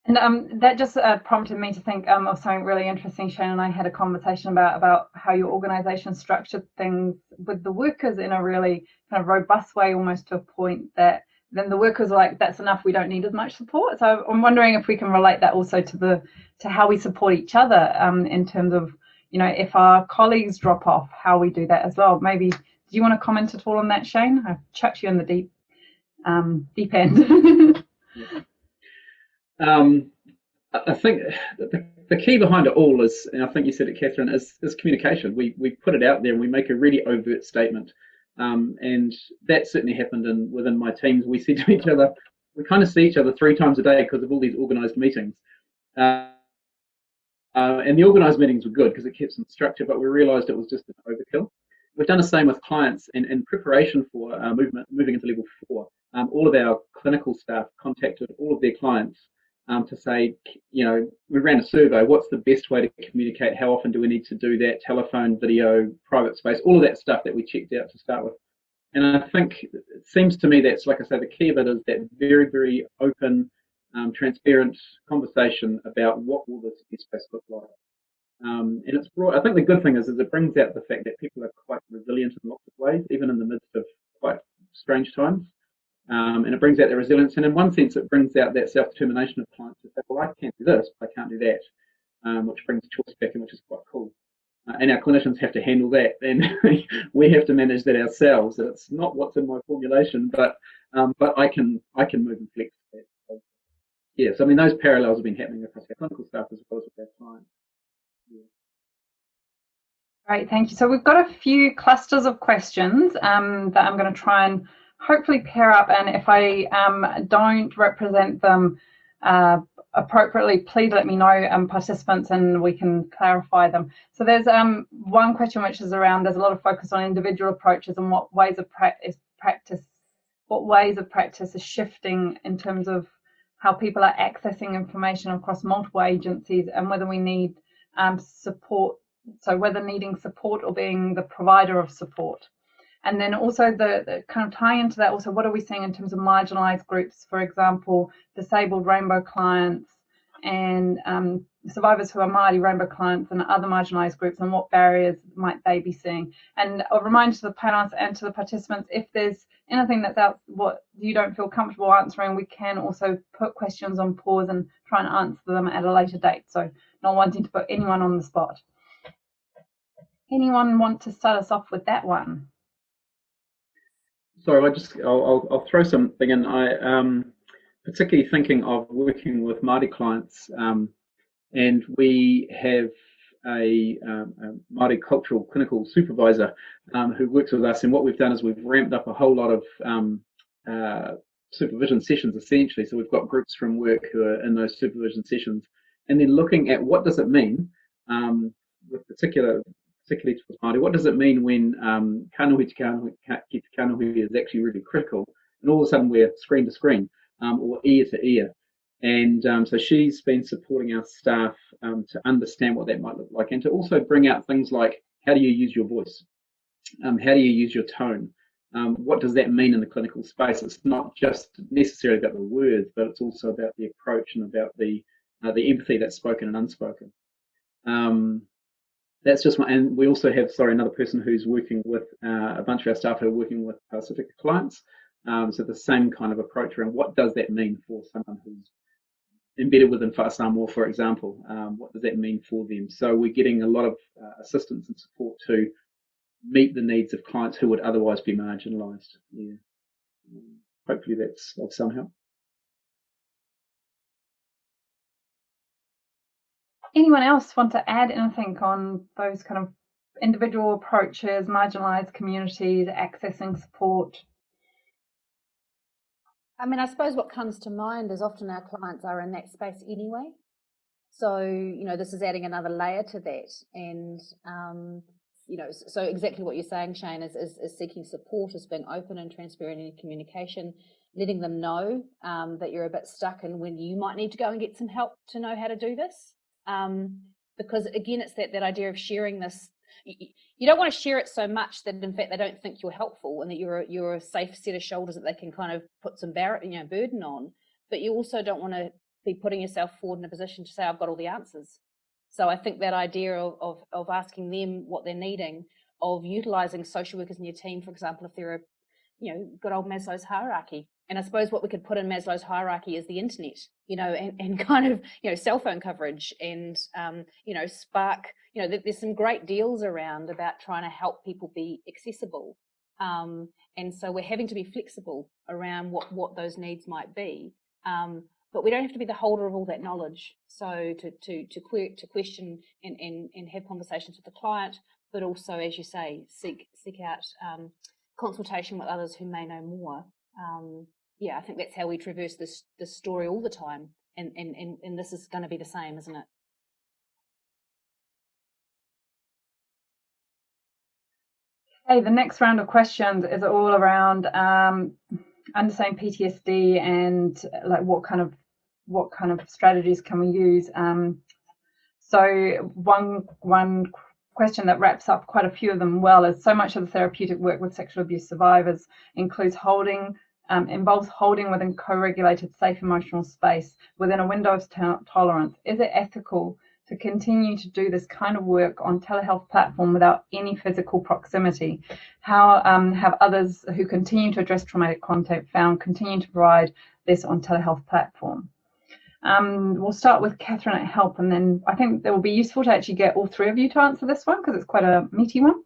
And um, that just uh, prompted me to think um, of something really interesting. Shane and I had a conversation about about how your organisation structured things with the workers in a really kind of robust way, almost to a point that then the workers are like, that's enough. We don't need as much support. So I'm wondering if we can relate that also to the to how we support each other um, in terms of, you know, if our colleagues drop off, how we do that as well. Maybe do you want to comment at all on that, Shane? I've chucked you in the deep um, deep end. um, I think the, the key behind it all is, and I think you said it, Catherine, is, is communication. We we put it out there and we make a really overt statement. Um, and that certainly happened in within my teams. We said to each other, we kind of see each other three times a day because of all these organised meetings. Uh, uh, and the organised meetings were good because it kept some structure, but we realised it was just an overkill. We've done the same with clients and in preparation for uh, movement, moving into level four. Um, all of our clinical staff contacted all of their clients um, to say, you know, we ran a survey. What's the best way to communicate? How often do we need to do that? Telephone, video, private space, all of that stuff that we checked out to start with. And I think it seems to me that's, like I say, the key of it is that very, very open, um, transparent conversation about what will this space look like. Um, and it's brought, I think the good thing is, is it brings out the fact that people are quite resilient in lots of ways, even in the midst of quite strange times. Um, and it brings out their resilience. And in one sense, it brings out that self-determination of clients to say, well, I can't do this, but I can't do that, um, which brings choice back in, which is quite cool. Uh, and our clinicians have to handle that. And we have to manage that ourselves. It's not what's in my formulation, but um, but I can I can move and flex that. So, yes, I mean those parallels have been happening across our clinical staff as well as with our clients. Yeah. Great, thank you. So we've got a few clusters of questions um, that I'm going to try and hopefully pair up and if I um, don't represent them uh, appropriately, please let me know, um, participants, and we can clarify them. So there's um, one question which is around, there's a lot of focus on individual approaches and what ways of practice, practice what ways of practice is shifting in terms of how people are accessing information across multiple agencies and whether we need um, support, so whether needing support or being the provider of support. And then also the, the, kind of tie into that also, what are we seeing in terms of marginalized groups, for example, disabled rainbow clients and um, survivors who are Māori rainbow clients and other marginalized groups and what barriers might they be seeing? And a reminder to the panelists and to the participants, if there's anything that's out what you don't feel comfortable answering, we can also put questions on pause and try and answer them at a later date. So not wanting to put anyone on the spot. Anyone want to start us off with that one? Sorry, I just I'll, I'll, I'll, throw something in. I um, particularly thinking of working with Māori clients, um, and we have a, um, a Māori cultural clinical supervisor um, who works with us. And what we've done is we've ramped up a whole lot of um, uh, supervision sessions essentially. So we've got groups from work who are in those supervision sessions, and then looking at what does it mean um, with particular particularly to Māori, what does it mean when um, kanohi to kanohi, ki te kanohi is actually really critical, and all of a sudden we're screen to screen um, or ear to ear. And um, so she's been supporting our staff um, to understand what that might look like and to also bring out things like how do you use your voice? Um, how do you use your tone? Um, what does that mean in the clinical space? It's not just necessarily about the words, but it's also about the approach and about the uh, the empathy that's spoken and unspoken. Um, that's just one, and we also have, sorry, another person who's working with uh, a bunch of our staff who are working with Pacific clients. Um, so the same kind of approach around what does that mean for someone who's embedded within Fa'a Samoa, for example. Um, what does that mean for them? So we're getting a lot of uh, assistance and support to meet the needs of clients who would otherwise be marginalised. Yeah. hopefully that's of some help. Anyone else want to add anything on those kind of individual approaches, marginalised communities, accessing support? I mean, I suppose what comes to mind is often our clients are in that space anyway. So, you know, this is adding another layer to that. And, um, you know, so exactly what you're saying, Shane, is, is, is, seeking support, is being open and transparent in communication, letting them know um, that you're a bit stuck and when you might need to go and get some help to know how to do this. Um, because again, it's that, that idea of sharing this you don't want to share it so much that in fact they don't think you're helpful and that you're a, you're a safe set of shoulders that they can kind of put some bar- you know burden on. But you also don't want to be putting yourself forward in a position to say i've got all the answers. So i think that idea of, of, of asking them what they're needing of utilizing social workers in your team for example if they're a you know good old maslow's hierarchy and I suppose what we could put in Maslow's hierarchy is the internet, you know, and, and kind of, you know, cell phone coverage and, um, you know, Spark, you know, that there's some great deals around about trying to help people be accessible. Um, and so we're having to be flexible around what, what those needs might be. Um, but we don't have to be the holder of all that knowledge. So to, to, to, que to question and, and, and have conversations with the client, but also, as you say, seek, seek out um, consultation with others who may know more. Um, yeah, I think that's how we traverse this this story all the time, and and and, and this is going to be the same, isn't it? Hey, the next round of questions is all around um, understanding PTSD and like what kind of what kind of strategies can we use. Um, so one one question that wraps up quite a few of them well is so much of the therapeutic work with sexual abuse survivors includes holding um, involves holding within co-regulated safe emotional space within a window of tolerance. Is it ethical to continue to do this kind of work on telehealth platform without any physical proximity? How um, have others who continue to address traumatic content found continue to provide this on telehealth platform? Um, we'll start with Catherine at Help, and then I think it will be useful to actually get all three of you to answer this one because it's quite a meaty one.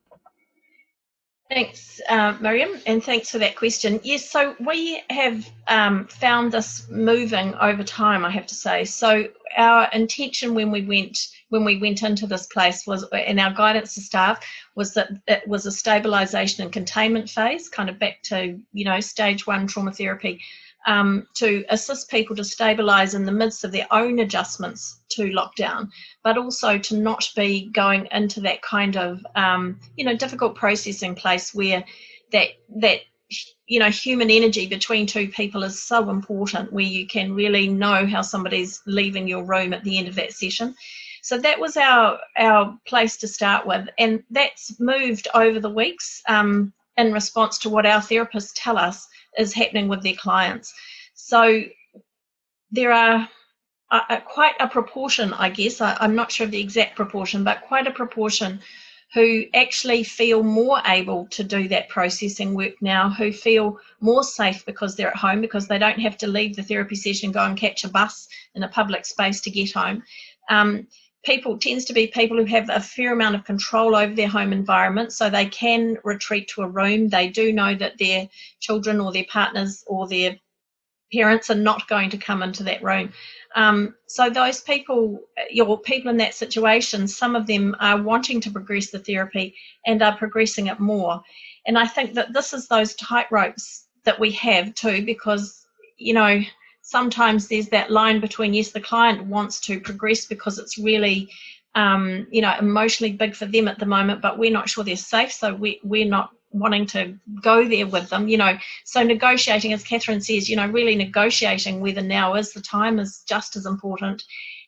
Thanks, uh, Miriam, and thanks for that question. Yes, so we have um, found this moving over time, I have to say. So our intention when we went when we went into this place was, and our guidance to staff was that it was a stabilisation and containment phase, kind of back to you know stage one trauma therapy um, to assist people to stabilize in the midst of their own adjustments to lockdown, but also to not be going into that kind of um, you know difficult processing place where that that you know human energy between two people is so important where you can really know how somebody's leaving your room at the end of that session. So that was our our place to start with and that's moved over the weeks um, in response to what our therapists tell us is happening with their clients. So there are a, a, quite a proportion, I guess, I, I'm not sure of the exact proportion, but quite a proportion who actually feel more able to do that processing work now, who feel more safe because they're at home, because they don't have to leave the therapy session go and catch a bus in a public space to get home. Um, people tends to be people who have a fair amount of control over their home environment so they can retreat to a room. They do know that their children or their partners or their parents are not going to come into that room. Um, so those people your people in that situation some of them are wanting to progress the therapy and are progressing it more. And i think that this is those tight ropes that we have too because you know sometimes there's that line between yes the client wants to progress because it's really um, you know emotionally big for them at the moment but we're not sure they're safe so we, we're not wanting to go there with them. You know so negotiating as catherine says you know really negotiating whether now is the time is just as important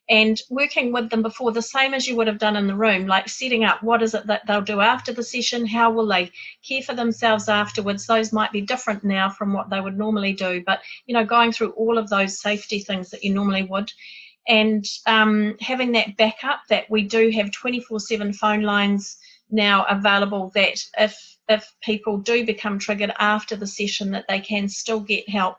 and working with them before the same as you would have done in the room like setting up what is it that they'll do after the session how will they care for themselves afterwards? Those might be different now from what they would normally do but you know going through all of those safety things that you normally would. And um, having that backup that we do have 24 7 phone lines now available that if if people do become triggered after the session that they can still get help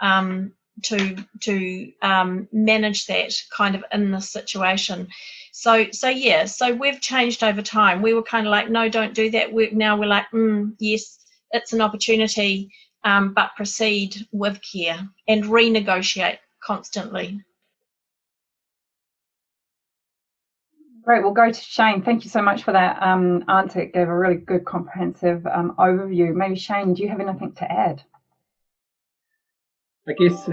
um, to to um, manage that kind of in this situation. So so yeah, so we've changed over time. We were kind of like, no, don't do that work. Now we're like, mm, yes, it's an opportunity, um, but proceed with care and renegotiate constantly. Great. We'll go to Shane. Thank you so much for that um, answer. It gave a really good comprehensive um, overview. Maybe Shane, do you have anything to add? I guess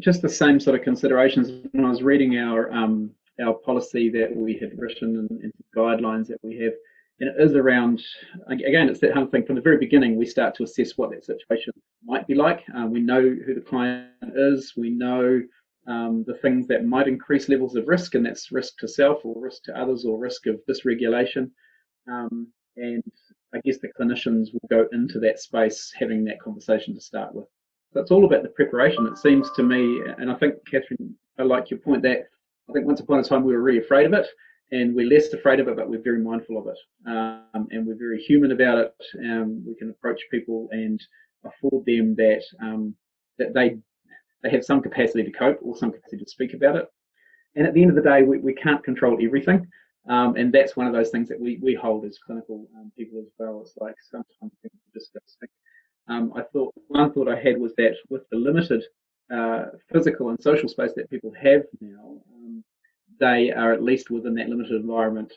just the same sort of considerations when I was reading our um, our policy that we had written and, and, guidelines that we have, and it is around again it's that whole thing from the very beginning we start to assess what that situation might be like. Uh, we know who the client is, we know um, the things that might increase levels of risk, and that's risk to self or risk to others or risk of dysregulation. Um, and I guess the clinicians will go into that space having that conversation to start with. So it's all about the preparation, it seems to me. And I think, Catherine, I like your point that I think once upon a time we were really afraid of it and we're less afraid of it, but we're very mindful of it. Um, and we're very human about it. Um, we can approach people and afford them that um, that they they have some capacity to cope or some capacity to speak about it. And at the end of the day, we, we can't control everything. Um, and that's one of those things that we, we hold as clinical um, people as well. It's like sometimes people just um, I thought one thought I had was that with the limited uh, physical and social space that people have now, um, they are at least within that limited environment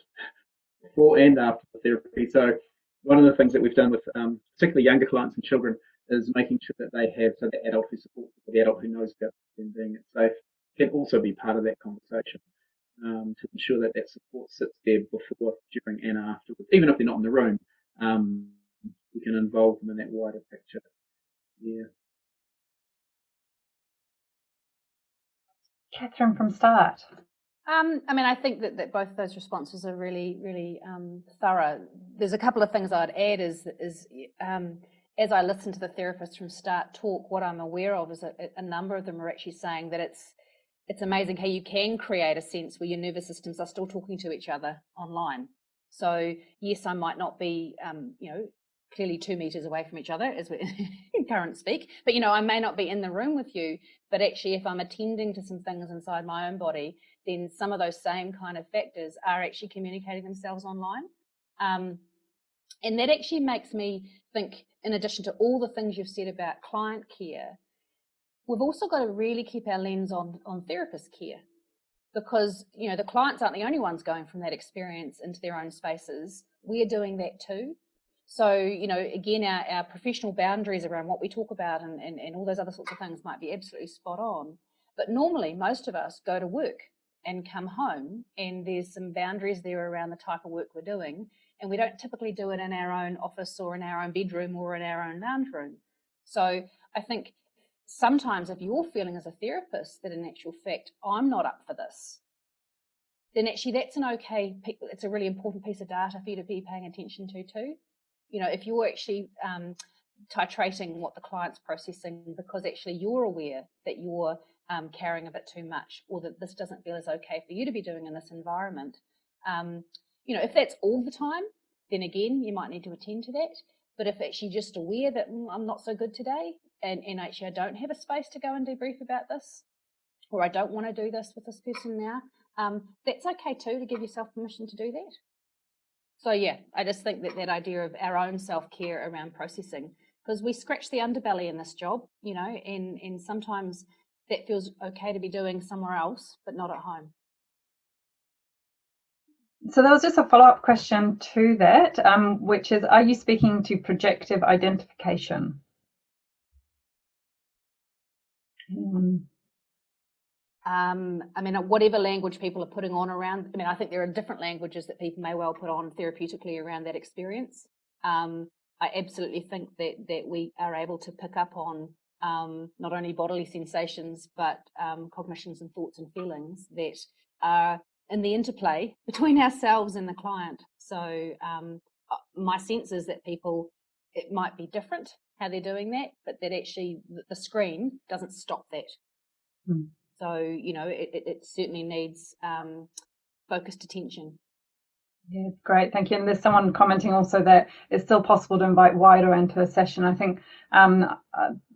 before and after the therapy. So one of the things that we've done with um, particularly younger clients and children is making sure that they have so the adult who supports the adult who knows about them being safe can also be part of that conversation um, to ensure that that support sits there before, during, and afterwards, even if they're not in the room. Um, we can involve them in that wider picture. Yeah. Catherine from Start. Um, I mean, I think that, that both those responses are really, really um, thorough. There's a couple of things I'd add is, is um, as I listen to the therapists from Start talk, what I'm aware of is a, a number of them are actually saying that it's it's amazing how you can create a sense where your nervous systems are still talking to each other online. So yes, I might not be, um, you know, clearly two meters away from each other as we in current speak. But you know i may not be in the room with you but actually if i'm attending to some things inside my own body then some of those same kind of factors are actually communicating themselves online. Um, and that actually makes me think in addition to all the things you've said about client care we've also got to really keep our lens on on therapist care. Because you know the clients aren't the only ones going from that experience into their own spaces. We're doing that too so, you know, again, our, our professional boundaries around what we talk about and, and, and all those other sorts of things might be absolutely spot on. But normally, most of us go to work and come home, and there's some boundaries there around the type of work we're doing. And we don't typically do it in our own office or in our own bedroom or in our own lounge room. So I think sometimes if you're feeling as a therapist that in actual fact, I'm not up for this, then actually that's an okay, it's a really important piece of data for you to be paying attention to too you know, if you're actually um, titrating what the client's processing because actually you're aware that you're um, carrying a bit too much or that this doesn't feel as okay for you to be doing in this environment. Um, you know, if that's all the time, then again, you might need to attend to that. But if actually just aware that mm, I'm not so good today and, and actually I don't have a space to go and debrief about this, or I don't want to do this with this person now, um, that's okay too to give yourself permission to do that. So yeah, I just think that that idea of our own self-care around processing, because we scratch the underbelly in this job, you know, and, and sometimes that feels okay to be doing somewhere else, but not at home. So there was just a follow-up question to that, um, which is, are you speaking to projective identification? Mm. Um, I mean, whatever language people are putting on around, I mean, I think there are different languages that people may well put on therapeutically around that experience. Um, I absolutely think that, that we are able to pick up on um, not only bodily sensations, but um, cognitions and thoughts and feelings that are in the interplay between ourselves and the client. So um, uh, my sense is that people, it might be different how they're doing that, but that actually the screen doesn't stop that. Mm. So, you know, it, it certainly needs um, focused attention. Yeah, great, thank you. And there's someone commenting also that it's still possible to invite wider into a session. I think um,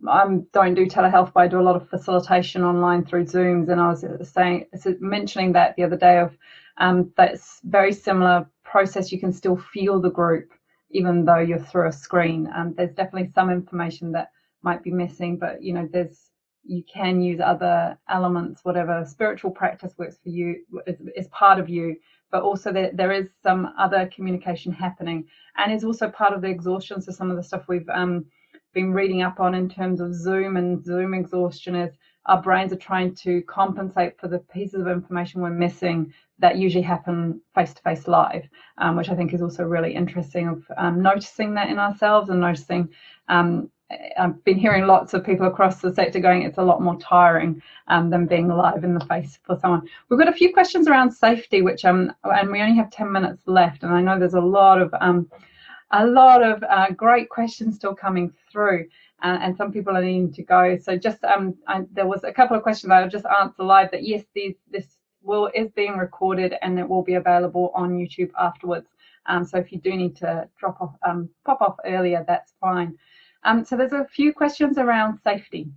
I don't do telehealth, but I do a lot of facilitation online through Zooms. And I was saying, mentioning that the other day of um, that's very similar process. You can still feel the group even though you're through a screen. Um, there's definitely some information that might be missing, but you know, there's you can use other elements, whatever spiritual practice works for you is, is part of you, but also there, there is some other communication happening and is also part of the exhaustion. So some of the stuff we've um, been reading up on in terms of Zoom and Zoom exhaustion is our brains are trying to compensate for the pieces of information we're missing that usually happen face to face live, um, which I think is also really interesting of um, noticing that in ourselves and noticing um, I've been hearing lots of people across the sector going it's a lot more tiring um, than being live in the face for someone. We've got a few questions around safety, which um, and we only have 10 minutes left, and I know there's a lot of um, a lot of uh, great questions still coming through, uh, and some people are needing to go. So just um, I, there was a couple of questions I'll just answer live that yes, these this will is being recorded and it will be available on YouTube afterwards. Um, so if you do need to drop off, um, pop off earlier, that's fine. Um, so there's a few questions around safety.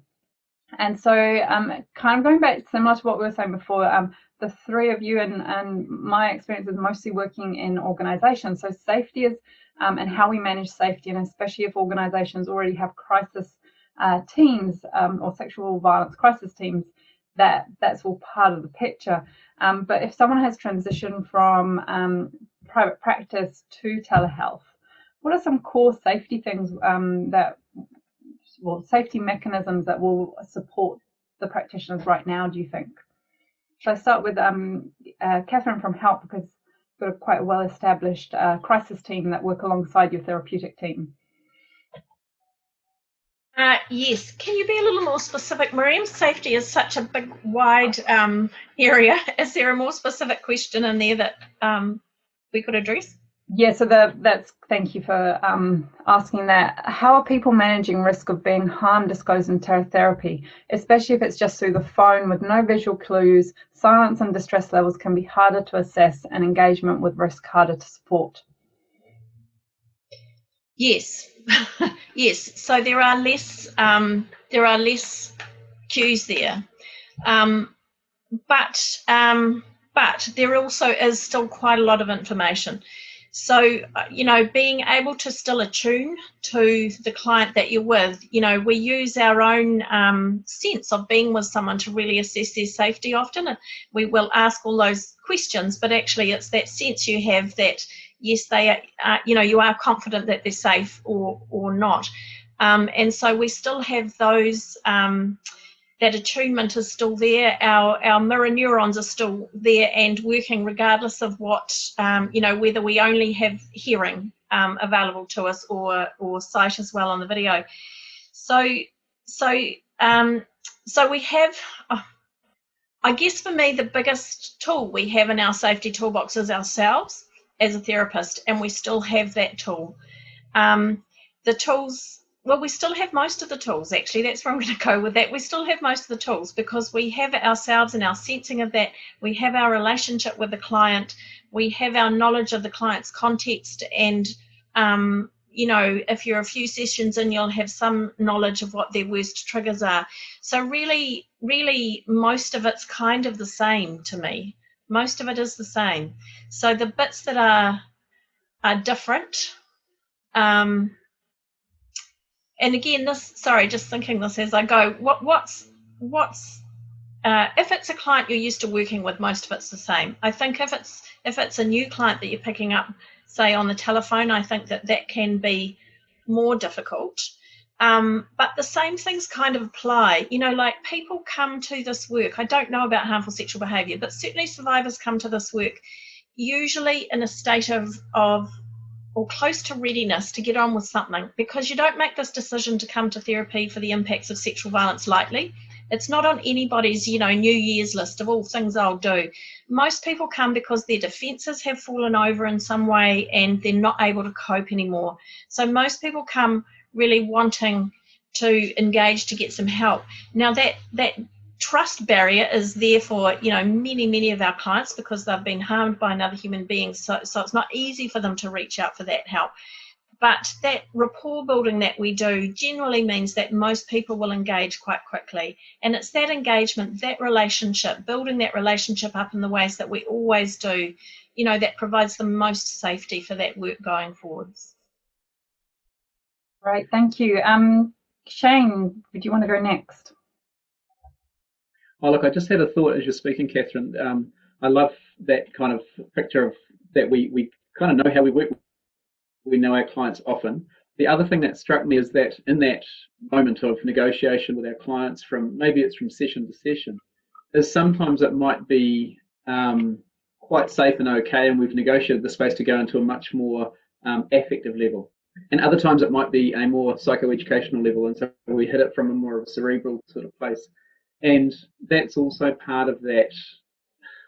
And so um, kind of going back similar to what we were saying before, um, the three of you and, and my experience is mostly working in organizations. So safety is um, and how we manage safety, and especially if organizations already have crisis uh, teams um, or sexual violence crisis teams, that that's all part of the picture. Um, but if someone has transitioned from um, private practice to telehealth, what are some core safety things um, that, well, safety mechanisms that will support the practitioners right now, do you think? Shall I start with um, uh, Catherine from HELP because you've got a quite well established uh, crisis team that work alongside your therapeutic team. Uh, yes, can you be a little more specific, Miriam? Safety is such a big, wide um, area. Is there a more specific question in there that um, we could address? Yeah, so the, that's thank you for um, asking that. How are people managing risk of being harmed disclosed in therapy, especially if it's just through the phone with no visual clues? Silence and distress levels can be harder to assess, and engagement with risk harder to support. Yes, yes. So there are less um, there are less cues there, um, but um, but there also is still quite a lot of information. So, uh, you know, being able to still attune to the client that you're with, you know, we use our own um, sense of being with someone to really assess their safety often. And we will ask all those questions, but actually it's that sense you have that, yes, they are, uh, you know, you are confident that they're safe or, or not. Um, and so we still have those. Um, that attunement is still there. Our, our mirror neurons are still there and working regardless of what, um, you know, whether we only have hearing um, available to us or, or sight as well on the video. So, so, um, so we have, uh, I guess for me, the biggest tool we have in our safety toolbox is ourselves as a therapist, and we still have that tool. Um, the tools well, we still have most of the tools, actually. That's where I'm going to go with that. We still have most of the tools because we have ourselves and our sensing of that. We have our relationship with the client. We have our knowledge of the client's context. And, um, you know, if you're a few sessions in, you'll have some knowledge of what their worst triggers are. So, really, really, most of it's kind of the same to me. Most of it is the same. So the bits that are are different. Um, and again, this sorry, just thinking this as I go. What what's what's uh, if it's a client you're used to working with, most of it's the same. I think if it's if it's a new client that you're picking up, say on the telephone, I think that that can be more difficult. Um, but the same things kind of apply. You know, like people come to this work. I don't know about harmful sexual behaviour, but certainly survivors come to this work usually in a state of of or close to readiness to get on with something because you don't make this decision to come to therapy for the impacts of sexual violence lightly. It's not on anybody's, you know, New Year's list of all things I'll do. Most people come because their defences have fallen over in some way and they're not able to cope anymore. So most people come really wanting to engage to get some help. Now that that trust barrier is there for you know many many of our clients because they've been harmed by another human being so, so it's not easy for them to reach out for that help but that rapport building that we do generally means that most people will engage quite quickly and it's that engagement that relationship building that relationship up in the ways that we always do you know that provides the most safety for that work going forwards right thank you. Um, Shane, would you want to go next? Oh, look, I just had a thought as you're speaking, Catherine. Um, I love that kind of picture of that we, we kind of know how we work. We know our clients often. The other thing that struck me is that in that moment of negotiation with our clients, from maybe it's from session to session, is sometimes it might be um, quite safe and okay, and we've negotiated the space to go into a much more um, affective level. And other times it might be a more psychoeducational level, and so we hit it from a more cerebral sort of place. And that's also part of that.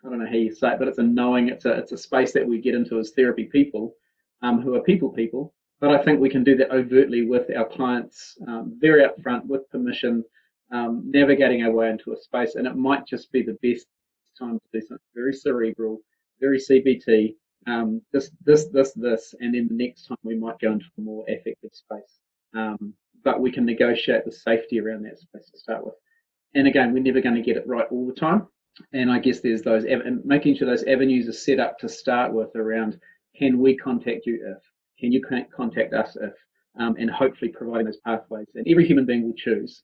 I don't know how you say it, but it's a knowing. It's a it's a space that we get into as therapy people, um, who are people people. But I think we can do that overtly with our clients, um, very upfront, with permission, um, navigating our way into a space. And it might just be the best time to do something very cerebral, very CBT, um, this, this, this, this, and then the next time we might go into a more affective space. Um, but we can negotiate the safety around that space to start with. And again, we're never going to get it right all the time. And I guess there's those, making sure those avenues are set up to start with around can we contact you if, can you contact us if, um, and hopefully providing those pathways. And every human being will choose.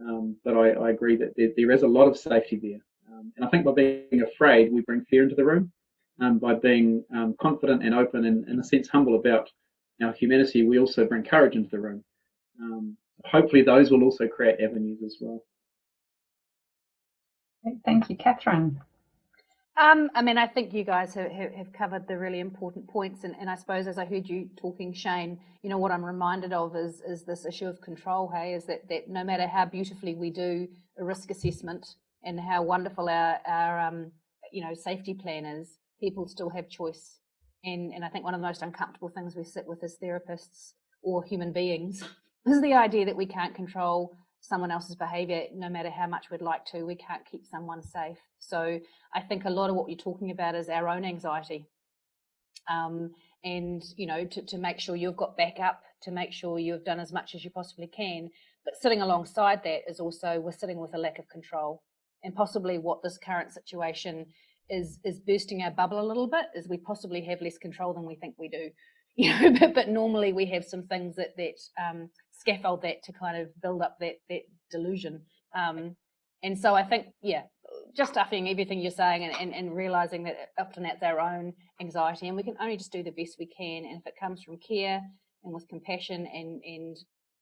Um, but I, I, agree that there, there is a lot of safety there. Um, and I think by being afraid, we bring fear into the room um, by being um, confident and open and, in a sense, humble about our humanity, we also bring courage into the room. Um, hopefully, those will also create avenues as well. Thank you, Catherine. Um, I mean, I think you guys have, have covered the really important points, and, and, I suppose as I heard you talking, Shane, you know what I'm reminded of is is this issue of control. Hey, is that that no matter how beautifully we do a risk assessment and how wonderful our our um, you know safety plan is, people still have choice. And, and I think one of the most uncomfortable things we sit with as therapists or human beings is the idea that we can't control someone else's behavior no matter how much we'd like to. We can't keep someone safe. So I think a lot of what you're talking about is our own anxiety. Um, and, you know, to, to make sure you've got backup, to make sure you've done as much as you possibly can. But sitting alongside that is also we're sitting with a lack of control and possibly what this current situation is is boosting our bubble a little bit is we possibly have less control than we think we do you know but, but normally we have some things that that um, scaffold that to kind of build up that that delusion. Um, and so i think yeah just stuffing everything you're saying and, and, and realizing that often that's our own anxiety and we can only just do the best we can. And if it comes from care and with compassion and and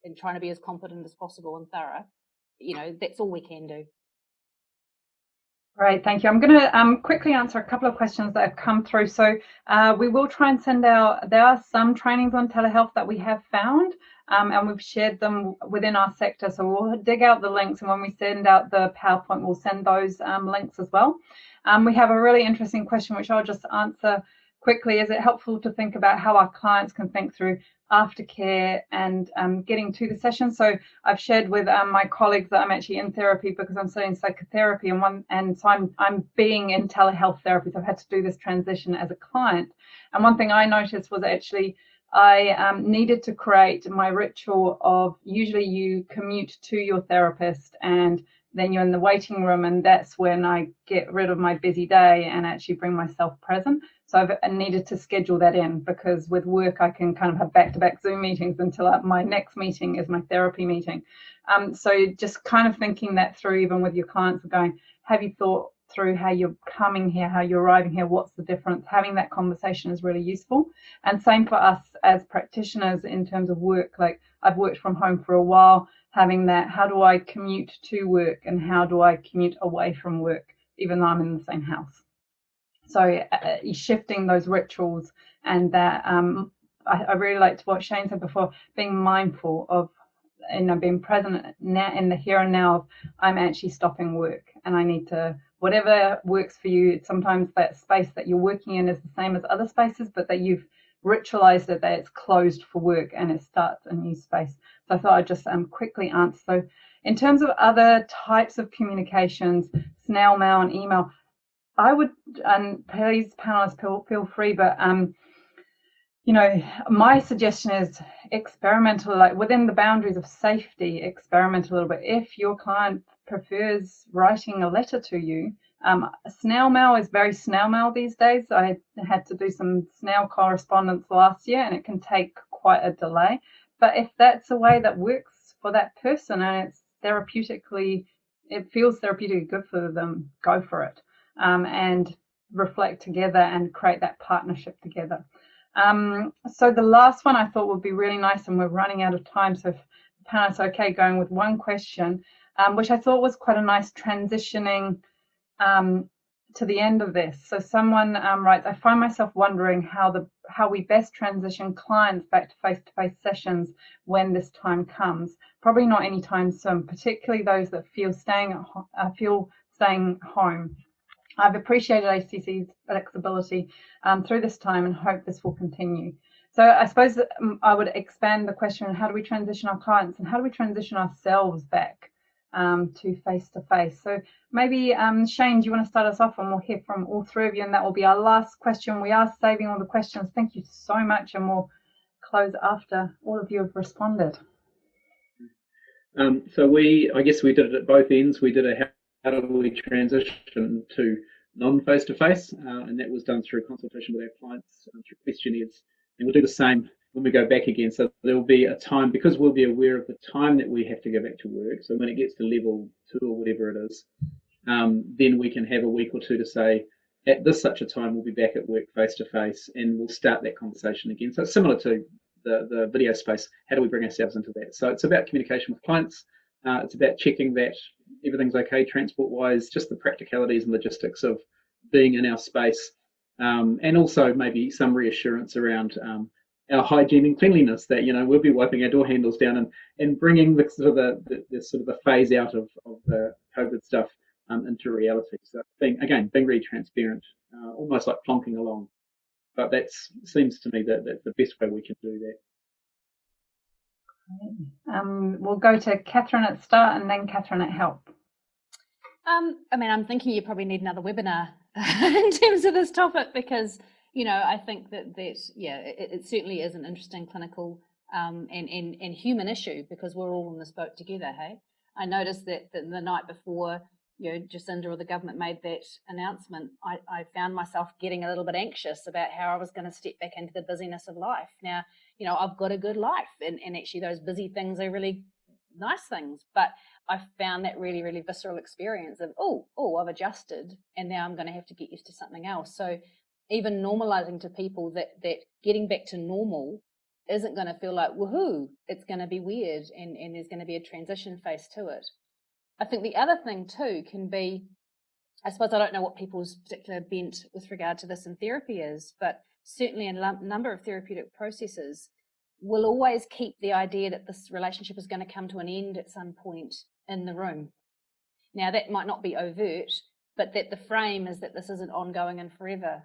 and trying to be as competent as possible and thorough you know that's all we can do Great, thank you. I'm going to um, quickly answer a couple of questions that have come through. So uh, we will try and send out, there are some trainings on telehealth that we have found um, and we've shared them within our sector. So we'll dig out the links and when we send out the PowerPoint, we'll send those um, links as well. Um, we have a really interesting question, which I'll just answer quickly. Is it helpful to think about how our clients can think through aftercare and um, getting to the session. So I've shared with um, my colleagues that I'm actually in therapy because I'm studying psychotherapy and one and so I'm I'm being in telehealth therapy. So I've had to do this transition as a client. And one thing I noticed was actually I um, needed to create my ritual of usually you commute to your therapist and then you're in the waiting room and that's when I get rid of my busy day and actually bring myself present. So I've needed to schedule that in because with work I can kind of have back-to-back Zoom meetings until my next meeting is my therapy meeting. Um, so just kind of thinking that through even with your clients going, have you thought through how you're coming here, how you're arriving here, what's the difference? Having that conversation is really useful. And same for us as practitioners in terms of work. Like I've worked from home for a while, having that, how do I commute to work and how do I commute away from work, even though I'm in the same house? So uh, uh shifting those rituals and that um, I, I really liked what Shane said before, being mindful of you know being present now in the here and now of I'm actually stopping work and I need to whatever works for you. Sometimes that space that you're working in is the same as other spaces, but that you've ritualized it that it's closed for work and it starts a new space. So I thought I'd just um, quickly answer. So in terms of other types of communications, snail mail and email, I would, and please panelists feel, feel free, but um, you know, my suggestion is experimental, like within the boundaries of safety, experiment a little bit. If your client prefers writing a letter to you, um, snail mail is very snail mail these days. I had to do some snail correspondence last year and it can take quite a delay. But if that's a way that works for that person and it's therapeutically, it feels therapeutically good for them, go for it um, and reflect together and create that partnership together. Um, so the last one I thought would be really nice, and we're running out of time. So if okay, going with one question, um, which I thought was quite a nice transitioning um, to the end of this. So someone um, writes, I find myself wondering how the how we best transition clients back to face-to-face sessions when this time comes. Probably not anytime soon, particularly those that feel staying at uh, feel staying home. I've appreciated ACC's flexibility um, through this time and hope this will continue. So I suppose um, I would expand the question, how do we transition our clients and how do we transition ourselves back um, to face-to-face? So maybe um, Shane, do you want to start us off and we'll hear from all three of you and that will be our last question. We are saving all the questions. Thank you so much and we'll close after all of you have responded. Um, so we, I guess we did it at both ends. We did a how do we transition to non-face-to-face, uh, and that was done through consultation with our clients uh, through questionnaires. And we'll do the same when we go back again. So there will be a time, because we'll be aware of the time that we have to go back to work, so when it gets to level two or whatever it is, um, then we can have a week or two to say, at this such a time, we'll be back at work face-to-face, and we'll start that conversation again. So it's similar to the, the video space. How do we bring ourselves into that? So it's about communication with clients, uh, it's about checking that everything's okay transport wise, just the practicalities and logistics of being in our space, um, and also maybe some reassurance around um, our hygiene and cleanliness. That you know we'll be wiping our door handles down and and bringing the sort of the, the, the sort of the phase out of, of the COVID stuff um, into reality. So being again being really transparent, uh, almost like plonking along. But that seems to me that that's the best way we can do that. Um, we'll go to Catherine at start and then Catherine at help. Um, I mean, I'm thinking you probably need another webinar in terms of this topic because, you know, I think that that yeah, it, it certainly is an interesting clinical um, and, and and human issue because we're all in this boat together. Hey, I noticed that, that the night before you know, Jacinda or the government made that announcement, I, I found myself getting a little bit anxious about how I was going to step back into the busyness of life. Now, you know, I've got a good life and, and actually those busy things are really nice things. But I found that really, really visceral experience of, oh, oh, I've adjusted and now I'm going to have to get used to something else. So even normalizing to people that, that getting back to normal isn't going to feel like woohoo, it's going to be weird and, and there's going to be a transition phase to it. I think the other thing too can be, I suppose I don't know what people's particular bent with regard to this in therapy is, but certainly in a number of therapeutic processes, will always keep the idea that this relationship is going to come to an end at some point in the room. Now, that might not be overt, but that the frame is that this isn't ongoing and forever.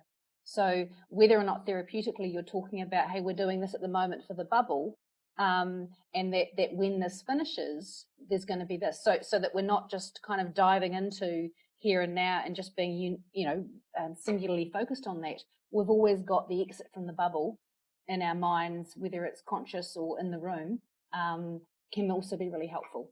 So, whether or not therapeutically you're talking about, hey, we're doing this at the moment for the bubble, um, and that, that when this finishes, there's going to be this. So, so that we're not just kind of diving into here and now and just being, you you know, um, singularly focused on that, we've always got the exit from the bubble in our minds, whether it's conscious or in the room, um, can also be really helpful.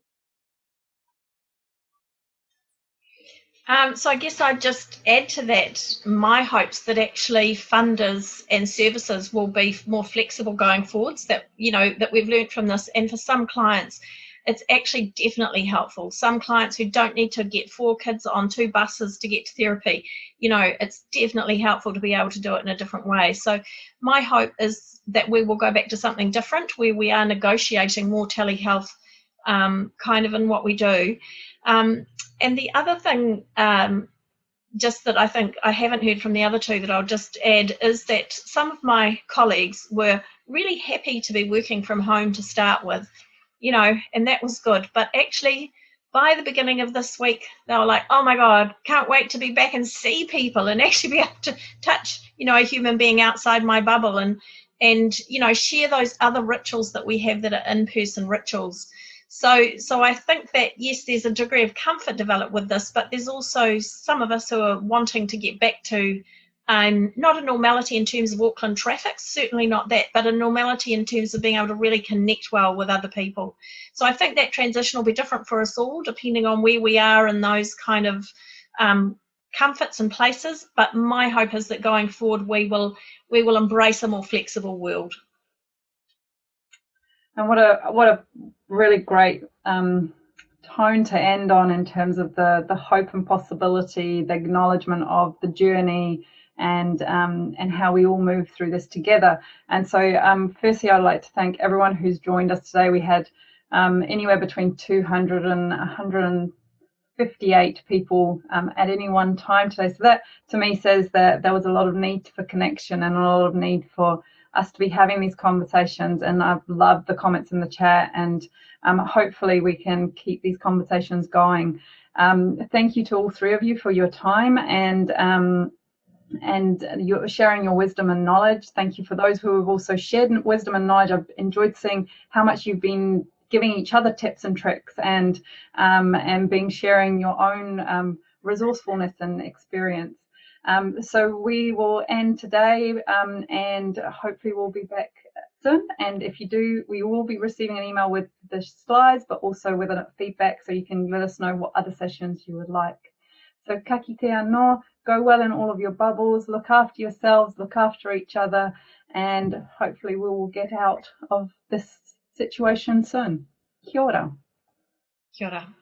Um, so I guess I'd just add to that my hopes that actually funders and services will be more flexible going forwards. That you know that we've learned from this, and for some clients, it's actually definitely helpful. Some clients who don't need to get four kids on two buses to get to therapy, you know, it's definitely helpful to be able to do it in a different way. So my hope is that we will go back to something different where we are negotiating more telehealth um, kind of in what we do. Um, and the other thing, um, just that I think I haven't heard from the other two that I'll just add is that some of my colleagues were really happy to be working from home to start with, you know, and that was good. But actually, by the beginning of this week, they were like, oh my God, can't wait to be back and see people and actually be able to touch, you know, a human being outside my bubble and, and, you know, share those other rituals that we have that are in person rituals. So, so I think that yes, there's a degree of comfort developed with this, but there's also some of us who are wanting to get back to um, not a normality in terms of Auckland traffic, certainly not that, but a normality in terms of being able to really connect well with other people. So I think that transition will be different for us all, depending on where we are in those kind of um, comforts and places. But my hope is that going forward, we will we will embrace a more flexible world. And what a what a really great um, tone to end on in terms of the the hope and possibility, the acknowledgement of the journey, and um, and how we all move through this together. And so, um, firstly, I'd like to thank everyone who's joined us today. We had um, anywhere between 200 and 158 people um, at any one time today. So that, to me, says that there was a lot of need for connection and a lot of need for us to be having these conversations. And I've loved the comments in the chat, and um, hopefully we can keep these conversations going. Um, thank you to all three of you for your time and um, and you're sharing your wisdom and knowledge. Thank you for those who have also shared wisdom and knowledge. I've enjoyed seeing how much you've been giving each other tips and tricks and um, and being sharing your own um, resourcefulness and experience. Um, so we will end today um, and hopefully we'll be back soon. And if you do, we will be receiving an email with the slides, but also with a feedback so you can let us know what other sessions you would like. So ka kite anō, go well in all of your bubbles, look after yourselves, look after each other, and hopefully we will get out of this situation soon. Kia ora. Kia ora.